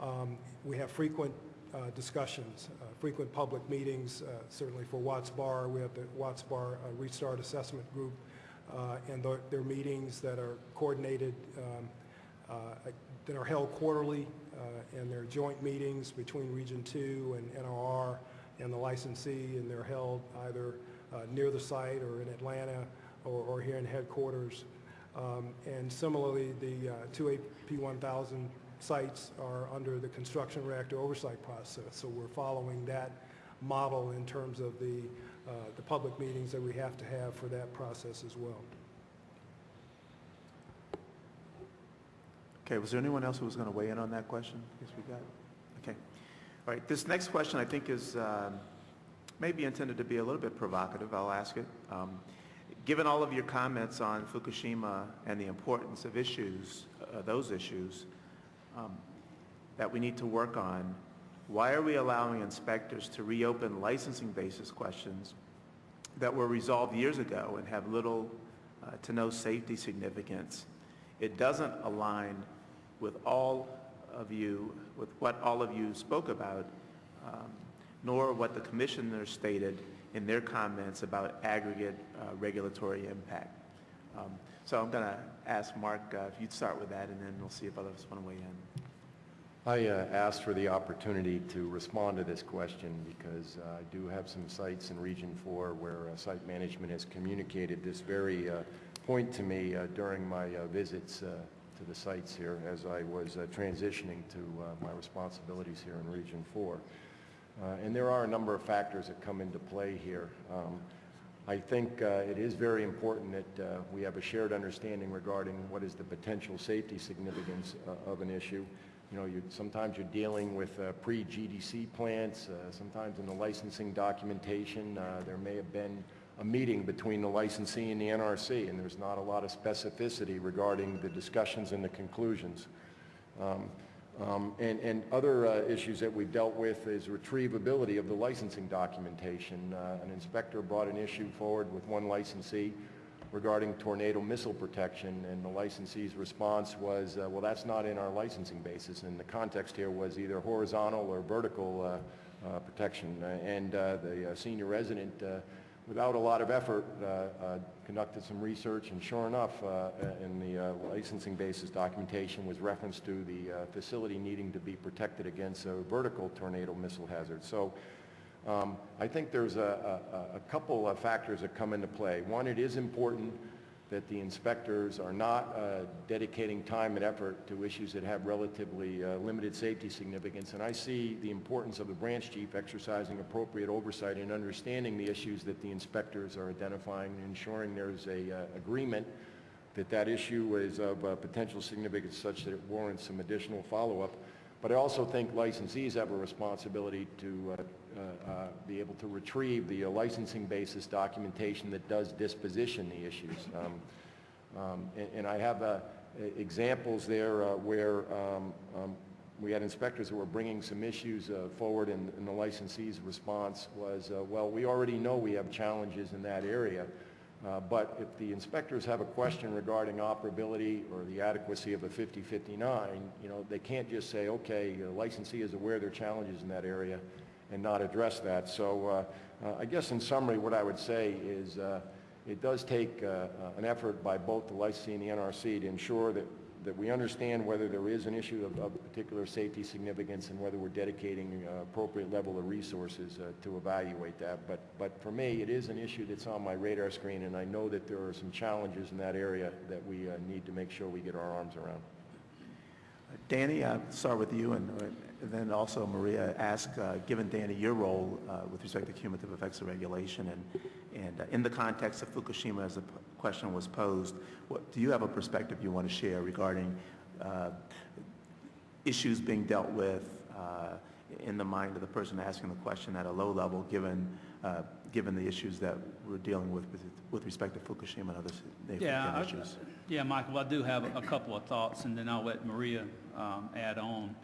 Um, We have frequent uh, discussions, uh, frequent public meetings, uh, certainly for Watts Bar. We have the Watts Bar Restart Assessment Group, and their- their meetings that are coordinated, um, that are held quarterly, uh, and they're joint meetings between Region 2 and NRR and the licensee, and they're held either uh, near the site or in Atlanta or or here in headquarters. Um, And similarly, the uh, two AP 1000 sites are under the construction reactor oversight process, so we're following that model in terms of the, uh, the public meetings that we have to have for that process as well. Okay, was there anyone else who was going to weigh in on that question? Yes, we got, okay. All right, this next question I think is um, maybe intended to be a little bit provocative. I'll ask it. Um, Given all of your comments on Fukushima and the importance of issues, uh, those issues, um, that we need to work on, why are we allowing inspectors to reopen licensing basis questions that were resolved years ago and have little uh, to no safety significance? It doesn't align with all of you, with what all of you spoke about, um, nor what the commissioner stated in their comments about aggregate uh, regulatory impact. Um, So I'm going to ask Mark uh, if you'd start with that, and then we'll see if others want to weigh in. I uh, asked for the opportunity to respond to this question because uh, I do have some sites in Region 4 where uh, site management has communicated this very uh, point to me during my visits to the sites here as I was uh, transitioning to uh, my responsibilities here in Region 4. Uh, And there are a number of factors that come into play here. Um, I think uh, it is very important that uh, we have a shared understanding regarding what is the potential safety significance of an issue. You know, you, sometimes you're dealing with pre-GDC plants, sometimes in the licensing documentation, there may have been a meeting between the licensee and the NRC, and there's not a lot of specificity regarding the discussions and the conclusions. Um, um, And, and other uh, issues that we've dealt with is retrievability of the licensing documentation. Uh, An inspector brought an issue forward with one licensee regarding tornado missile protection, and the licensee's response was, uh, well, that's not in our licensing basis. And the context here was either horizontal or vertical uh, uh, protection. Uh, And the senior resident without a lot of effort, uh, uh, conducted some research, and sure enough, uh, in the licensing basis documentation was reference to the facility needing to be protected against a vertical tornado missile hazard. So um, I think there's a, a, a couple of factors that come into play. One, it is important that the inspectors are not uh, dedicating time and effort to issues that have relatively uh, limited safety significance. And I see the importance of the branch chief exercising appropriate oversight and understanding the issues that the inspectors are identifying and ensuring there's a uh, agreement that that issue is of uh, potential significance such that it warrants some additional follow-up. But I also think licensees have a responsibility to uh, be able to retrieve the uh, licensing basis documentation that does disposition the issues. Um, um, and, and I have uh, examples there uh, where um, um, we had inspectors who were bringing some issues uh, forward and, and the licensee's response was, uh, well, we already know we have challenges in that area. Uh, But if the inspectors have a question regarding operability or the adequacy of a 5059, you know, they can't just say, okay, the licensee is aware there are challenges in that area and not address that. So uh, uh, I guess in summary, what I would say is uh, it does take an effort by both the licensee and the NRC to ensure that, that we understand whether there is an issue of, of particular safety significance and whether we're dedicating uh, appropriate level of resources uh, to evaluate that. But, but for me, it is an issue that's on my radar screen, and I know that there are some challenges in that area that we uh, need to make sure we get our arms around. Danny, I'll start with you, and and then also Maria, ask, uh, given Danny, your role uh, with respect to cumulative effects of regulation, and, and uh, in the context of Fukushima, as the question was posed, what, do you have a perspective you want to share regarding uh, issues being dealt with uh, in the mind of the person asking the question at a low level, given, uh, given the issues that we're dealing with with, with respect to Fukushima and other Yeah, I- issues? yeah, Michael, I do have a couple of thoughts, and then I'll let Maria um, add on.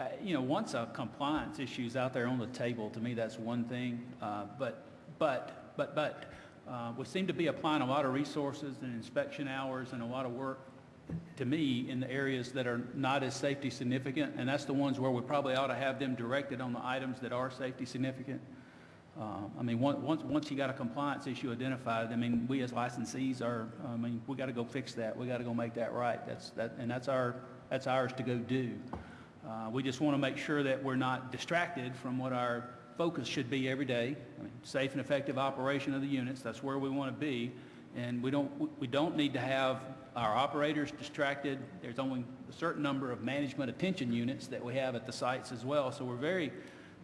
Uh, You know, once a compliance issue is out there on the table, to me, that's one thing. Uh, But, but, but, but, uh, we seem to be applying a lot of resources and inspection hours and a lot of work, to me, in the areas that are not as safety significant, and that's the ones where we probably ought to have them directed on the items that are safety significant. Uh, I mean, on- once, once you got a compliance issue identified, I mean, we as licensees are, I mean, we got to go fix that. We got to go make that right. That's, that, and that's our, that's ours to go do. Uh, We just want to make sure that we're not distracted from what our focus should be every day. I mean, Safe and effective operation of the units, that's where we want to be. And we don't, we don't need to have our operators distracted. There's only a certain number of management attention units that we have at the sites as well. So we're very,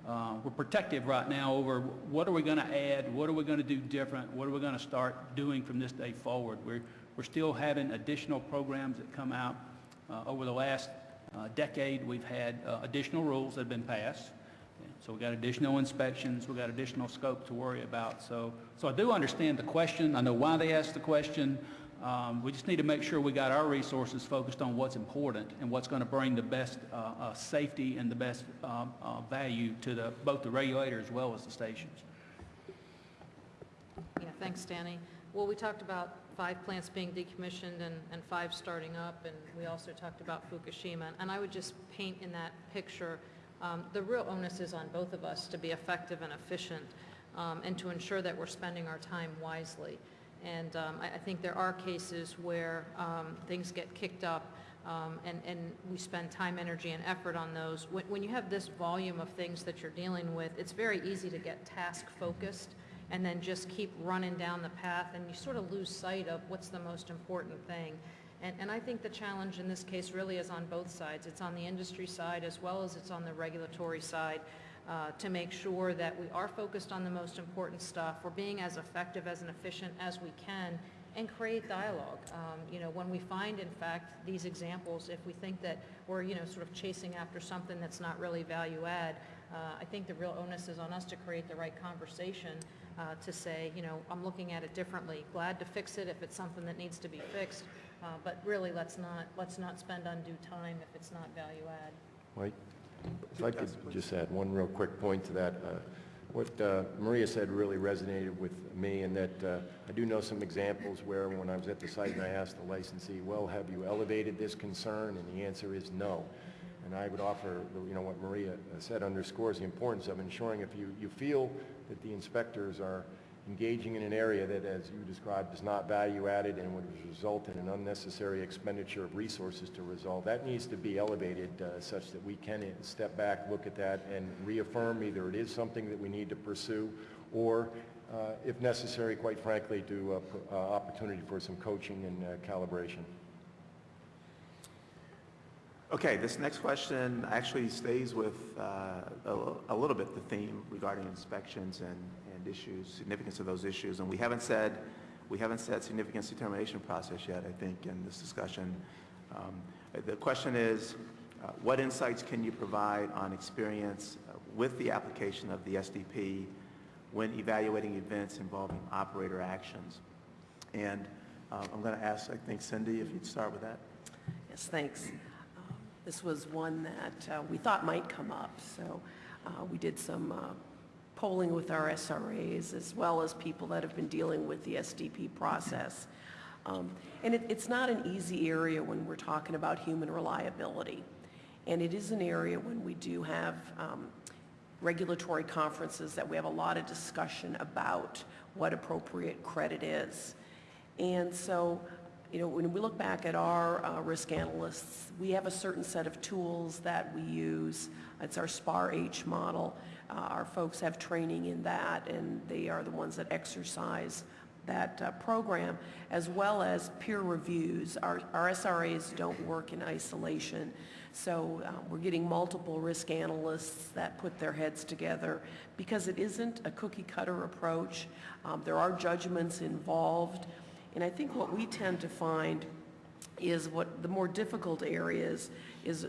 uh, we're protective right now over what are we going to add, what are we going to do different, what are we going to start doing from this day forward. We're, we're still having additional programs that come out. Uh, Over the last uh, decade, we've had uh, additional rules that have been passed. So we've got additional inspections, we've got additional scope to worry about. So, so I do understand the question, I know why they asked the question. Um, We just need to make sure we got our resources focused on what's important and what's going to bring the best uh, uh, safety and the best um, uh, value to the, both the regulator as well as the stations. Yeah, thanks, Danny. Well, we talked about five plants being decommissioned and, and five starting up, and we also talked about Fukushima. And I would just paint in that picture, um, the real onus is on both of us to be effective and efficient, um, and to ensure that we're spending our time wisely. And um, I, I think there are cases where um, things get kicked up, um, and, and we spend time, energy, and effort on those. When, when you have this volume of things that you're dealing with, it's very easy to get task-focused and then just keep running down the path, and you sort of lose sight of what's the most important thing. And, and I think the challenge in this case really is on both sides. It's on the industry side as well as it's on the regulatory side uh, to make sure that we are focused on the most important stuff, we're being as effective as efficient as we can, and create dialogue. Um, You know, when we find, in fact, these examples, if we think that we're, you know, sort of chasing after something that's not really value add, uh, I think the real onus is on us to create the right conversation uh, to say, you know, I'm looking at it differently. Glad to fix it if it's something that needs to be fixed, uh, but really, let's not, let's not spend undue time if it's not value add. Mike, if I could just add one real quick point to that. Uh, What uh, Maria said really resonated with me in that uh, I do know some examples where when I was at the site and I asked the licensee, well, have you elevated this concern? And the answer is no. And I would offer, you know, what Maria said underscores the importance of ensuring if you, you feel that the inspectors are engaging in an area that, as you described, is not value-added and would result in an unnecessary expenditure of resources to resolve. That needs to be elevated uh, such that we can step back, look at that, and reaffirm either it is something that we need to pursue, or, uh, if necessary, quite frankly, do uh, opportunity for some coaching and uh, calibration. Okay, this next question actually stays with uh, a a little bit the theme regarding inspections and and issues, significance of those issues. And we haven't said, we haven't said significance determination process yet, I think, in this discussion. Um, The question is, uh, what insights can you provide on experience with the application of the SDP when evaluating events involving operator actions? And uh, I'm going to ask, I think, Cindy, if you'd start with that. Yes, thanks. This was one that uh, we thought might come up, so uh, we did some uh, polling with our SRAs as well as people that have been dealing with the SDP process. Um, And it- it's not an easy area when we're talking about human reliability. And it is an area when we do have um, regulatory conferences that we have a lot of discussion about what appropriate credit is. And so, you know, when we look back at our uh, risk analysts, we have a certain set of tools that we use. It's our SPAR-H model. Uh, Our folks have training in that, and they are the ones that exercise that uh, program, as well as peer reviews. Our our SRAs don't work in isolation, so uh, we're getting multiple risk analysts that put their heads together because it isn't a cookie-cutter approach. Um, There are judgments involved, and I think what we tend to find is what the more difficult areas is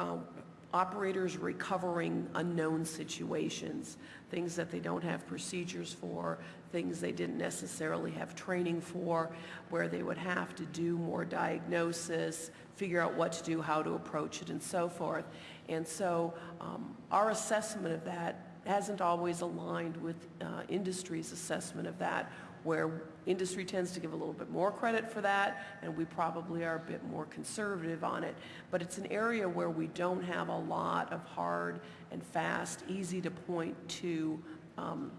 um, operators recovering unknown situations, things that they don't have procedures for, things they didn't necessarily have training for, where they would have to do more diagnosis, figure out what to do, how to approach it, and so forth. And so um, our assessment of that hasn't always aligned with uh, industry's assessment of that, where industry tends to give a little bit more credit for that, and we probably are a bit more conservative on it. But it's an area where we don't have a lot of hard and fast, easy to point to um,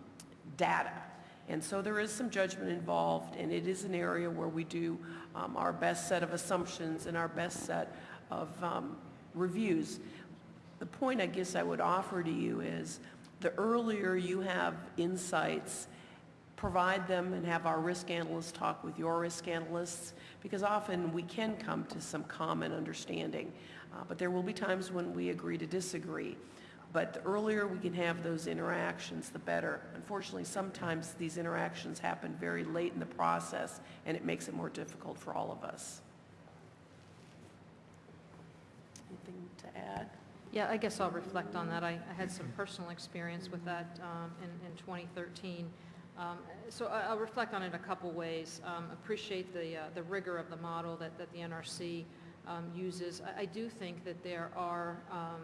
data. And so there is some judgment involved, and it is an area where we do um, our best set of assumptions and our best set of um, reviews. The point I guess I would offer to you is the earlier you have insights, provide them and have our risk analysts talk with your risk analysts, because often we can come to some common understanding. Uh, But there will be times when we agree to disagree. But the earlier we can have those interactions, the better. Unfortunately, sometimes these interactions happen very late in the process, and it makes it more difficult for all of us. Anything to add? Yeah, I guess I'll reflect on that. I I had some personal experience with that um, in in 2013. Um, So I- I'll reflect on it a couple ways. Um, Appreciate the uh, the rigor of the model that that the NRC um, uses. I I do think that there are um,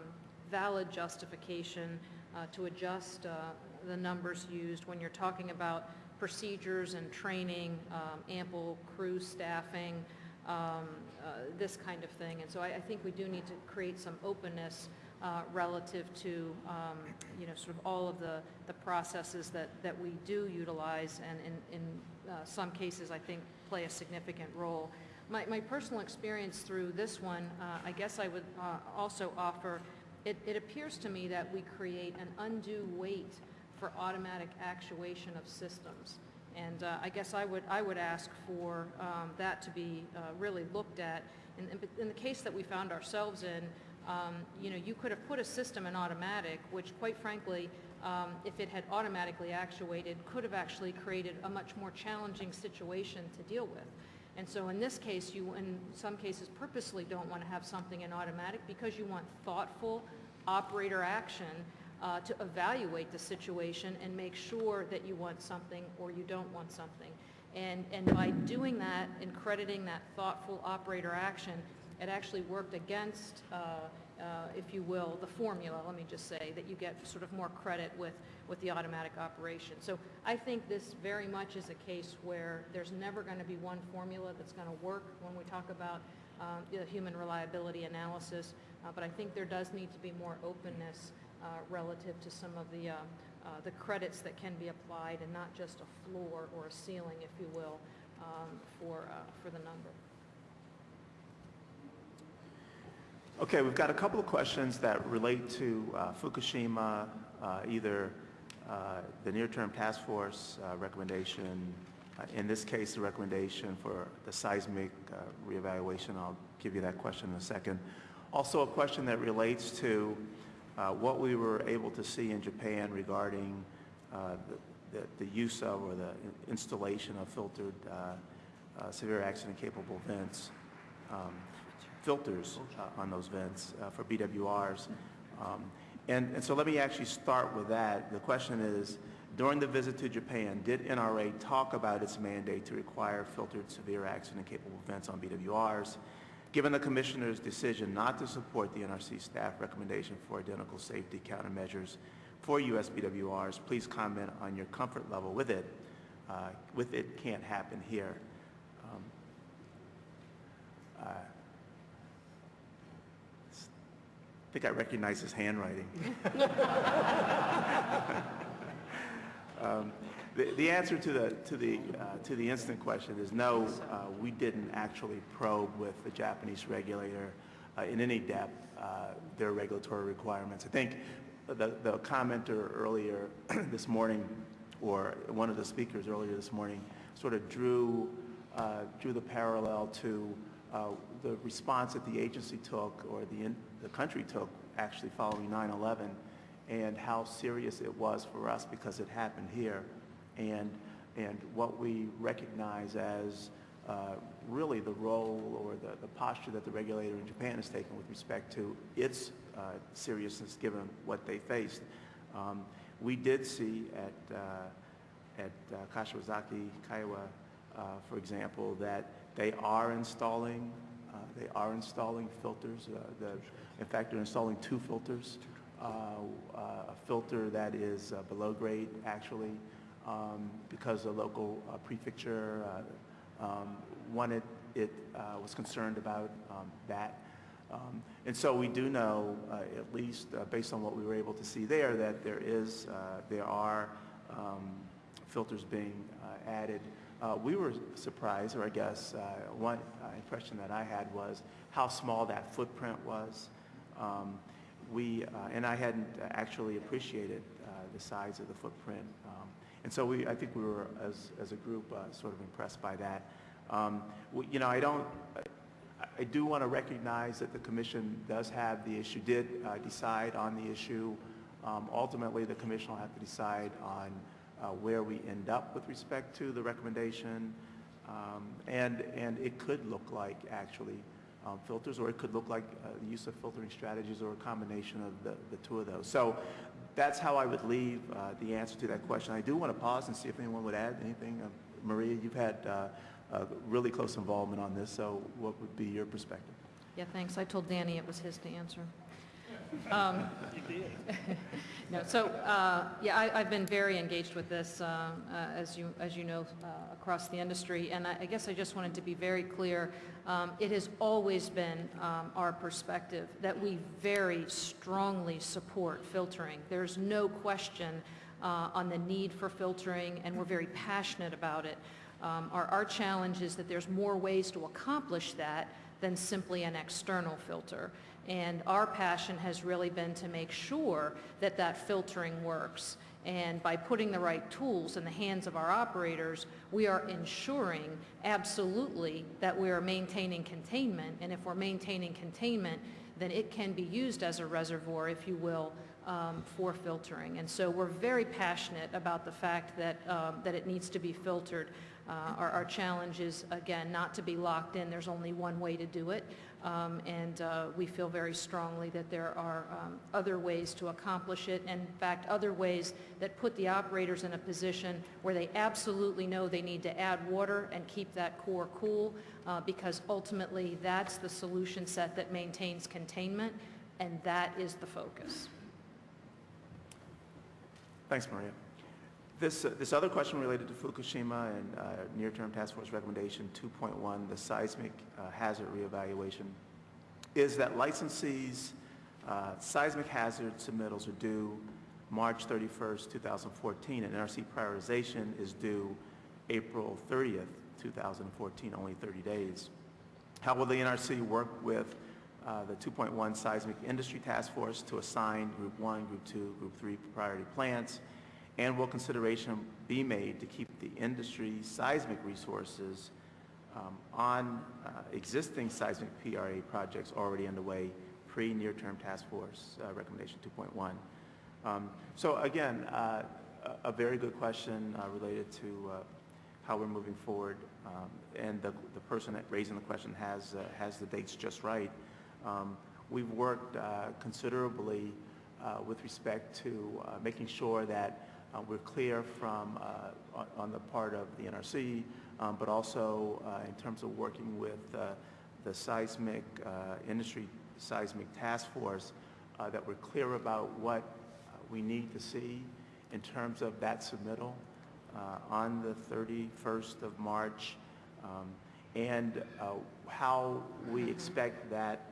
valid justification uh, to adjust uh, the numbers used when you're talking about procedures and training, um, ample crew staffing, um, uh, this kind of thing. And so I, I think we do need to create some openness uh, relative to, um, you know, sort of all of the, the processes that, that we do utilize and in, in uh, some cases, I think, play a significant role. My, my personal experience through this one, uh, I guess I would uh, also offer, it, it appears to me that we create an undue weight for automatic actuation of systems. And uh, I guess I would, I would ask for um, that to be uh, really looked at. In, in- in the case that we found ourselves in, um, you know, you could have put a system in automatic, which quite frankly, um, if it had automatically actuated, could have actually created a much more challenging situation to deal with. And so in this case, you, in some cases, purposely don't want to have something in automatic because you want thoughtful operator action uh, to evaluate the situation and make sure that you want something or you don't want something. And, and by doing that and crediting that thoughtful operator action, it actually worked against, uh, uh, if you will, the formula, let me just say, that you get sort of more credit with, with the automatic operation. So I think this very much is a case where there's never going to be one formula that's going to work when we talk about um, the human reliability analysis, uh, but I think there does need to be more openness uh, relative to some of the, uh, uh, the credits that can be applied and not just a floor or a ceiling, if you will, um, for, for the number. Okay, we've got a couple of questions that relate to uh, Fukushima, uh, either uh, the near-term task force uh, recommendation, uh, in this case, the recommendation for the seismic uh, reevaluation. I'll give you that question in a second. Also, a question that relates to what we were able to see in Japan regarding the, the, the use of or the installation of filtered severe accident-capable vents. Um, filters uh, on those vents uh, for BWRs. Um, And, and so let me actually start with that. The question is, during the visit to Japan, did NRA talk about its mandate to require filtered severe accident-capable vents on BWRs? Given the Commissioner's decision not to support the NRC staff recommendation for identical safety countermeasures for US BWRs, please comment on your comfort level with it. Uh, With it can't happen here. Um, uh, I think I recognize his handwriting. *laughs* Um, The the answer to the, to the, uh, to the instant question is no, uh, we didn't actually probe with the Japanese regulator uh, in any depth uh, their regulatory requirements. I think the, the commenter earlier *clears throat* this morning, or one of the speakers earlier this morning, sort of drew, uh, drew the parallel to uh, the response that the agency took, or the, in- the country took, actually following 9/11, and how serious it was for us because it happened here, and, and what we recognize as uh, really the role or the, the posture that the regulator in Japan has taken with respect to its uh, seriousness given what they faced. Um, We did see at, uh, at uh, Kashiwazaki, Kariwa, uh, for example, that they are installing, uh, they are installing filters. uh, the- In fact, they're installing two filters. Uh, uh, A filter that is uh, below grade, actually, um, because the local prefecture um, wanted, it was concerned about um, that. Um, And so we do know, at least based on what we were able to see there, that there is, there are um, filters being added. Uh, We were surprised, or I guess, uh, one uh, impression that I had was how small that footprint was. Um, We, uh, and I hadn't actually appreciated uh, the size of the footprint. Um, And so we, I think we were, as, as a group, sort of impressed by that. Um, we- You know, I don't, I- I do want to recognize that the commission does have the issue, did uh, decide on the issue. Um, Ultimately, the commission will have to decide on uh, where we end up with respect to the recommendation. Um, And, and it could look like, actually, um, filters, or it could look like uh, use of filtering strategies or a combination of the, the two of those. So that's how I would leave uh, the answer to that question. I do want to pause and see if anyone would add anything. Uh, Maria, you've had uh, really close involvement on this, so what would be your perspective? Yeah, thanks. I told Danny it was his to answer. Um, *laughs* No, so, uh, yeah, I- I've been very engaged with this, uh, uh, as you, as you know, uh, across the industry, and I I guess I just wanted to be very clear. Um, It has always been um, our perspective that we very strongly support filtering. There's no question uh, on the need for filtering, and we're very passionate about it. Um, Our our challenge is that there's more ways to accomplish that than simply an external filter. And our passion has really been to make sure that that filtering works. And by putting the right tools in the hands of our operators, we are ensuring absolutely that we are maintaining containment. And if we're maintaining containment, then it can be used as a reservoir, if you will, um, for filtering. And so we're very passionate about the fact that, um, that it needs to be filtered. Uh, Our our challenge is, again, not to be locked in. There's only one way to do it. Um, And uh, we feel very strongly that there are um, other ways to accomplish it, and in fact, other ways that put the operators in a position where they absolutely know they need to add water and keep that core cool, uh, because ultimately, that's the solution set that maintains containment, and that is the focus. Thanks, Maria. This, uh, this other question related to Fukushima and uh, near-term task force recommendation 2.1, the seismic uh, hazard reevaluation, is that licensees' uh, seismic hazard submittals are due March 31st, 2014, and NRC prioritization is due April 30th, 2014, only 30 days. How will the NRC work with uh, the 2.1 Seismic Industry Task Force to assign Group 1, Group 2, Group 3 priority plants? And will consideration be made to keep the industry seismic resources um, on uh, existing seismic PRA projects already underway pre-near-term task force uh, recommendation 2.1? Um, So again, uh, a very good question uh, related to uh, how we're moving forward. Um, And the the person raising the question has, uh, has the dates just right. Um, We've worked considerably with respect to making sure that uh, we're clear from, uh, on- on the part of the NRC, um, but also uh, in terms of working with uh, the seismic, industry seismic task force, that we're clear about what we need to see in terms of that submittal on the 31st of March, um, and how we expect that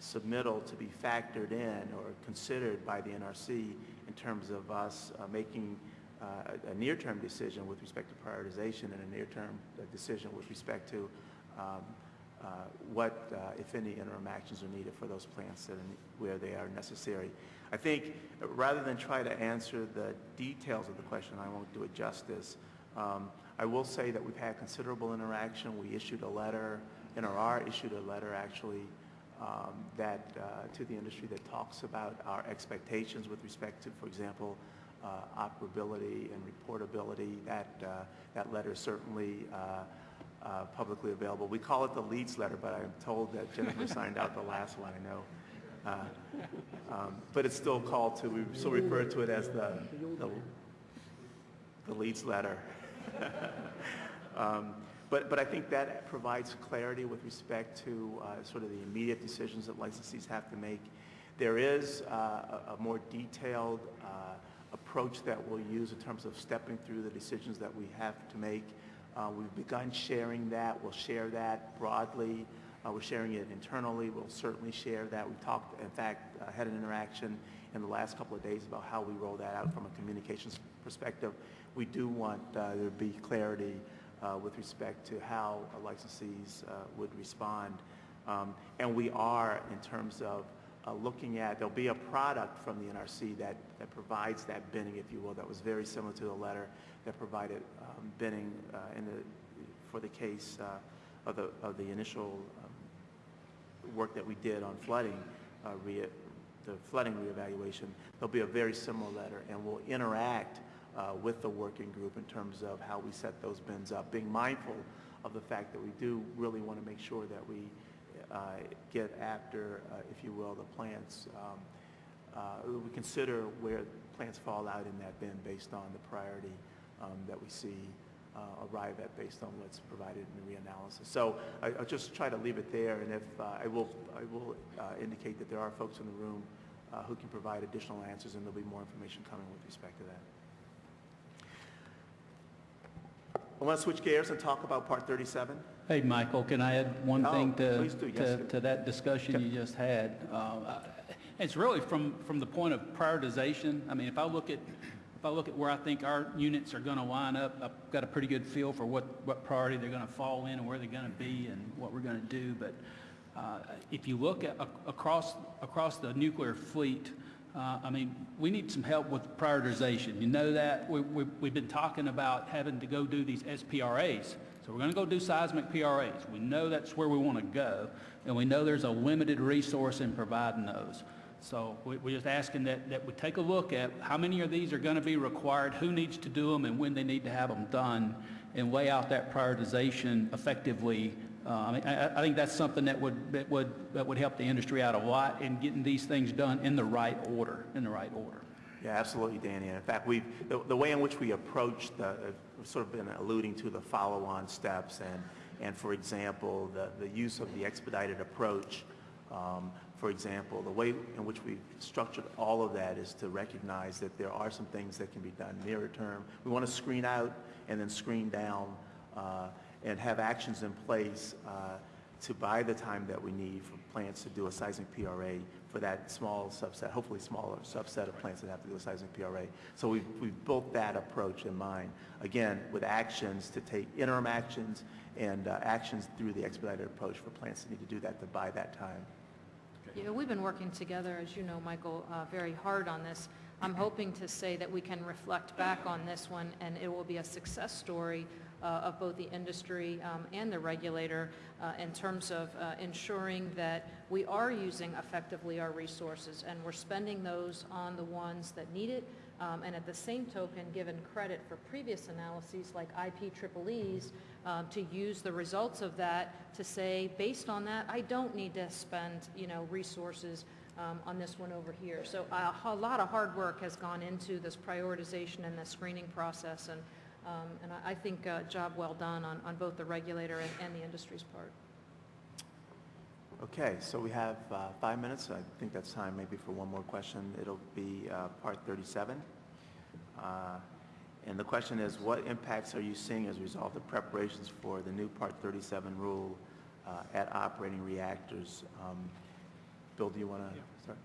submittal to be factored in or considered by the NRC in terms of us uh, making a a near-term decision with respect to prioritization and a near-term uh, decision with respect to um, uh, what, uh, if any, interim actions are needed for those plants where they are necessary. I think, uh, rather than try to answer the details of the question, I won't do it justice. Um, I will say that we've had considerable interaction. We issued a letter, NRR issued a letter, actually, um, that, uh, to the industry that talks about our expectations with respect to, for example, uh, operability and reportability. That, uh, that letter is certainly uh, uh, publicly available. We call it the Leeds letter, but I'm told that Jennifer signed out the last one, I know. Uh, um, But it's still called to, we still refer to it as the, the the letter. *laughs* Um, But, but I think that provides clarity with respect to uh, sort of the immediate decisions that licensees have to make. There is uh, a a more detailed uh, approach that we'll use in terms of stepping through the decisions that we have to make. Uh, We've begun sharing that. We'll share that broadly. Uh, We're sharing it internally. We'll certainly share that. We talked, in fact, uh, had an interaction in the last couple of days about how we roll that out from a communications perspective. We do want uh, there to be clarity uh, with respect to how licensees uh, would respond. Um, And we are, in terms of uh, looking at, there'll be a product from the NRC that, that provides that binning, if you will, that was very similar to the letter that provided um, binning uh, in the, for the case uh, of the, of the initial um, work that we did on flooding, uh, rea- the flooding reevaluation, there'll be a very similar letter, and we'll interact uh, with the working group in terms of how we set those bins up, being mindful of the fact that we do really want to make sure that we get after, uh, if you will, the plants. um, uh, We consider where plants fall out in that bin based on the priority um, that we see uh, arrive at based on what's provided in the reanalysis. So I- I'll just try to leave it there, and if, uh, I will, I will uh, indicate that there are folks in the room uh, who can provide additional answers, and there'll be more information coming with respect to that. I want to switch gears and talk about Part 37. Hey, Michael, can I add one Oh, thing to, please do. Yes, to, sir. to that discussion you just had? Uh, I- It's really from, from the point of prioritization. I mean, if I look at, if I look at where I think our units are going to line up, I've got a pretty good feel for what, what priority they're going to fall in and where they're going to be and what we're going to do. But uh, if you look at, ac- across, across the nuclear fleet, uh, I mean, we need some help with prioritization. You know that? We, we, we've been talking about having to go do these SPRAs. So we're going to go do seismic PRAs. We know that's where we want to go, and we know there's a limited resource in providing those. So we, we're just asking that, that we take a look at how many of these are going to be required, who needs to do them, and when they need to have them done, and lay out that prioritization effectively. Uh, I mean, I, I think that's something that would, that would, that would help the industry out a lot in getting these things done in the right order, in the right order. Yeah, absolutely, Danny. In fact, we, the, the way in which we approach the, sort of been alluding to the follow-on steps and, and for example, the, the use of the expedited approach. Um, for example, the way in which we've structured all of that is to recognize that there are some things that can be done nearer term. We want to screen out and then screen down uh, and have actions in place uh, to buy the time that we need for plants to do a seismic PRA for that small subset, hopefully smaller subset of plants that have to do with seismic PRA. So we've, we've built that approach in mind, again, with actions to take interim actions and uh, actions through the expedited approach for plants that need to do that to buy that time. Yeah, we've been working together, as you know, Michael, uh, very hard on this. I'm hoping to say that we can reflect back on this one, and it will be a success story of both the industry um, and the regulator uh, in terms of uh, ensuring that we are using effectively our resources, and we're spending those on the ones that need it, um, and at the same token, given credit for previous analyses like IPEE's, um, to use the results of that to say, based on that, I don't need to spend, you know, resources um, on this one over here. So uh, a lot of hard work has gone into this prioritization and the screening process, and, um, and I I think uh job well done on, on both the regulator and, and the industry's part. Okay, so we have uh, five minutes. I think that's time maybe for one more question. It'll be uh, Part 37. Uh, And the question is, what impacts are you seeing as a result of preparations for the new Part 37 rule uh, at operating reactors? Um, Bill, do you want to start?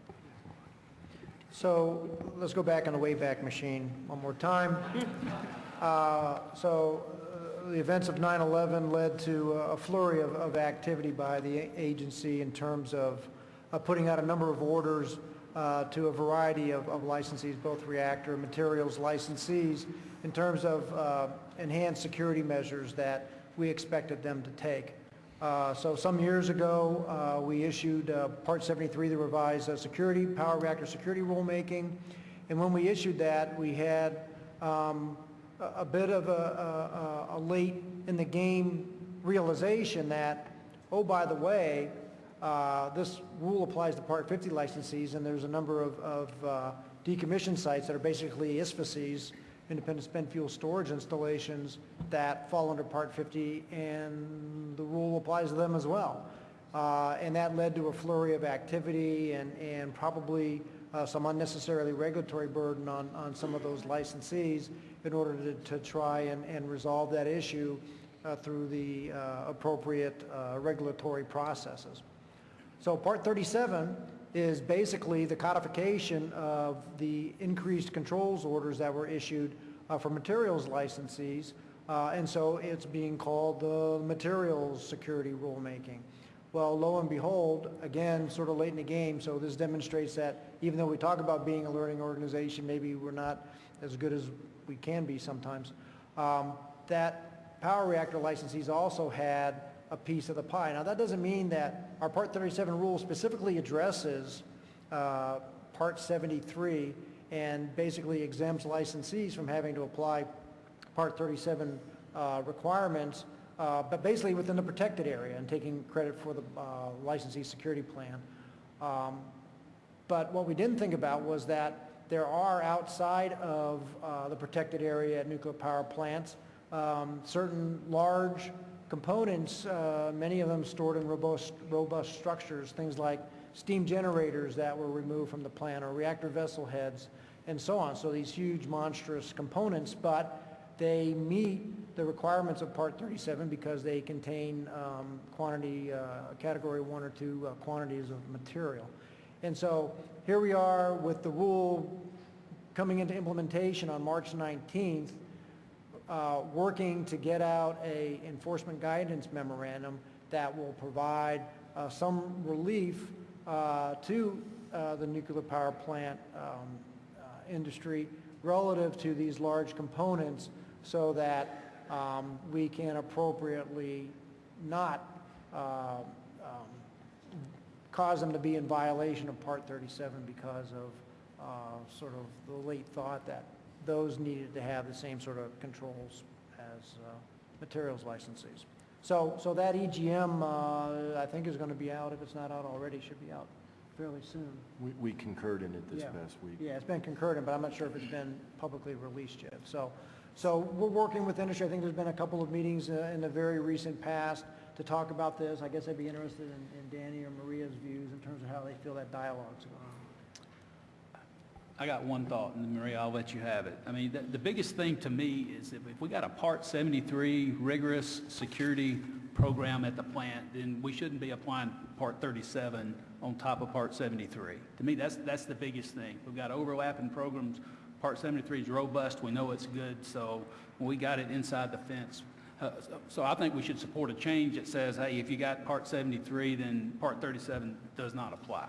So let's go back on the Wayback Machine one more time. Uh, So uh, the events of 9/11 led to a flurry of, of activity by the agency in terms of uh, putting out a number of orders uh, to a variety of of licensees, both reactor materials licensees, in terms of uh, enhanced security measures that we expected them to take. Uh, So some years ago, uh, we issued uh, Part 73, the revised uh, security, power reactor security rulemaking. And when we issued that, we had um, a bit of a- a a late in the game realization that, oh, by the way, uh, this rule applies to Part 50 licensees, and there's a number of of, uh, decommissioned sites that are basically ISFSIs, independent spent fuel storage installations, that fall under Part 50, and the rule applies to them as well. Uh, And that led to a flurry of activity and and probably uh, some unnecessarily regulatory burden on on some of those licensees in order to to try and and resolve that issue uh, through the uh, appropriate uh, regulatory processes. So Part 37 is basically the codification of the increased controls orders that were issued uh, for materials licensees, uh, and so it's being called the Materials Security Rulemaking. Well, lo and behold, again, sort of late in the game, so this demonstrates that even though we talk about being a learning organization, maybe we're not as good as we can be sometimes, um, that power reactor licensees also had a piece of the pie. Now, that doesn't mean that our Part 37 rule specifically addresses uh, Part 73 and basically exempts licensees from having to apply Part 37 uh, requirements, uh, but basically within the protected area and taking credit for the uh, licensee security plan. Um, But what we didn't think about was that there are outside of uh, the protected area at nuclear power plants, um, certain large components, uh, many of them stored in robust, robust structures, things like steam generators that were removed from the plant or reactor vessel heads and so on. So these huge monstrous components, but they meet the requirements of Part 37 because they contain um, quantity, uh, category one or two uh, quantities of material. And so here we are with the rule coming into implementation on March 19th, uh, working to get out a enforcement guidance memorandum that will provide uh, some relief uh, to uh, the nuclear power plant um, uh, industry relative to these large components so that um, we can appropriately not uh, um, cause them to be in violation of Part 37 because of uh, sort of the late thought that those needed to have the same sort of controls as uh, materials licensees. So, so that EGM, uh, I think is going to be out, if it's not out already, should be out fairly soon. We- We concurred in it this Yeah. past week. Yeah, it's been concurred, in, but I'm not sure if it's been publicly released yet. So, so we're working with industry. I think there's been a couple of meetings uh, in the very recent past to talk about this. I guess I'd be interested in, in Danny or Maria's views in terms of how they feel that dialogue's going. I got one thought, and Maria, I'll let you have it. I mean, the, the biggest thing to me is that if we got a Part 73 rigorous security program at the plant, then we shouldn't be applying Part 37 on top of Part 73. To me, that's, that's the biggest thing. We've got overlapping programs. Part 73 is robust, we know it's good, so when we got it inside the fence. Uh, so- So I think we should support a change that says, hey, if you got Part 73, then Part 37 does not apply.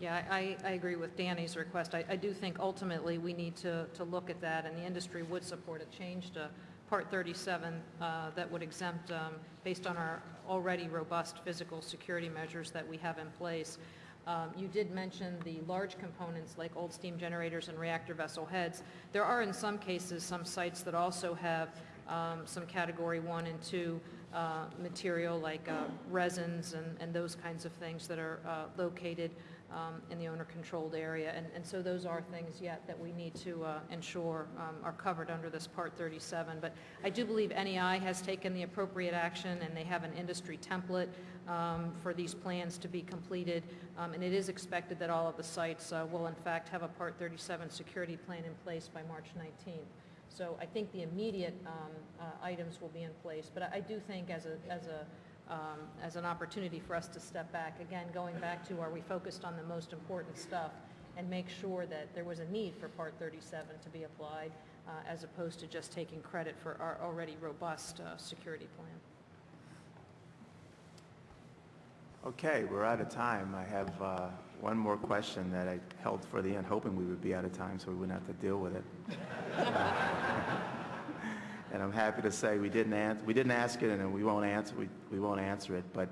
Yeah, I, I agree with Danny's request. I, I do think ultimately we need to, to look at that, and the industry would support a change to Part 37 uh, that would exempt, um, based on our already robust physical security measures that we have in place. Um, You did mention the large components like old steam generators and reactor vessel heads. There are in some cases some sites that also have um, some Category 1 and 2 uh, material like uh, resins and, and those kinds of things that are uh, located um, in the owner-controlled area. And, and so those are things yet that we need to uh, ensure um, are covered under this Part 37. But I do believe NEI has taken the appropriate action, and they have an industry template um, for these plans to be completed. Um, And it is expected that all of the sites uh, will in fact have a Part 37 security plan in place by March 19th. So I think the immediate um, uh, items will be in place, but I I do think as a, as a, um, as an opportunity for us to step back, again, going back to are we focused on the most important stuff and make sure that there was a need for Part 37 to be applied uh, as opposed to just taking credit for our already robust uh, security plan. Okay, we're out of time. I have uh, one more question that I held for the end, hoping we would be out of time so we wouldn't have to deal with it. *laughs* And I'm happy to say we didn't we didn't ask it and we won't answer, we, we won't answer it, but,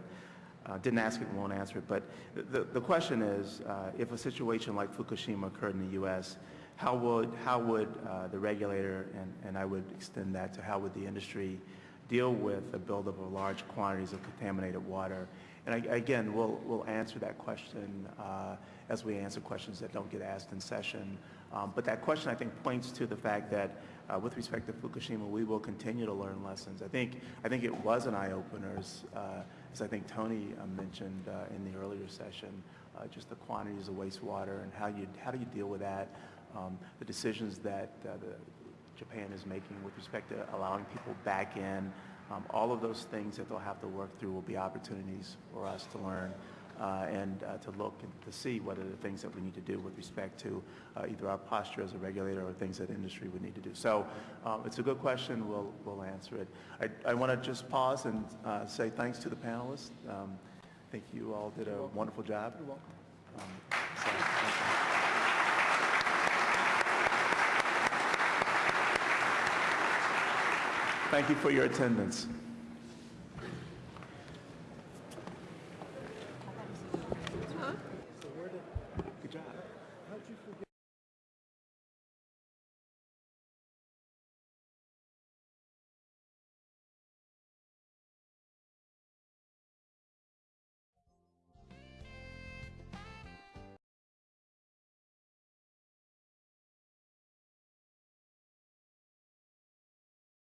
uh, didn't ask it and won't answer it. But the, the question is, uh, if a situation like Fukushima occurred in the U.S., how would, how would uh, the regulator, and, and I would extend that to how would the industry deal with the buildup of large quantities of contaminated water? And I- again, we'll, we'll answer that question uh, as we answer questions that don't get asked in session. Um, But that question, I think, points to the fact that uh, with respect to Fukushima, we will continue to learn lessons. I think, I think it was an eye-opener, uh, as I think Tony uh, mentioned uh, in the earlier session, uh, just the quantities of wastewater and how you, how do you deal with that, um, the decisions that the Japan is making with respect to allowing people back in. Um, All of those things that they'll have to work through will be opportunities for us to learn uh, and uh, to look and to see what are the things that we need to do with respect to uh, either our posture as a regulator or things that industry would need to do. So um, it's a good question. We'll, we'll answer it. I, I want to just pause and uh, say thanks to the panelists. Um, I think you all did a wonderful job. You're welcome. so, thank you. Thank you for your attendance.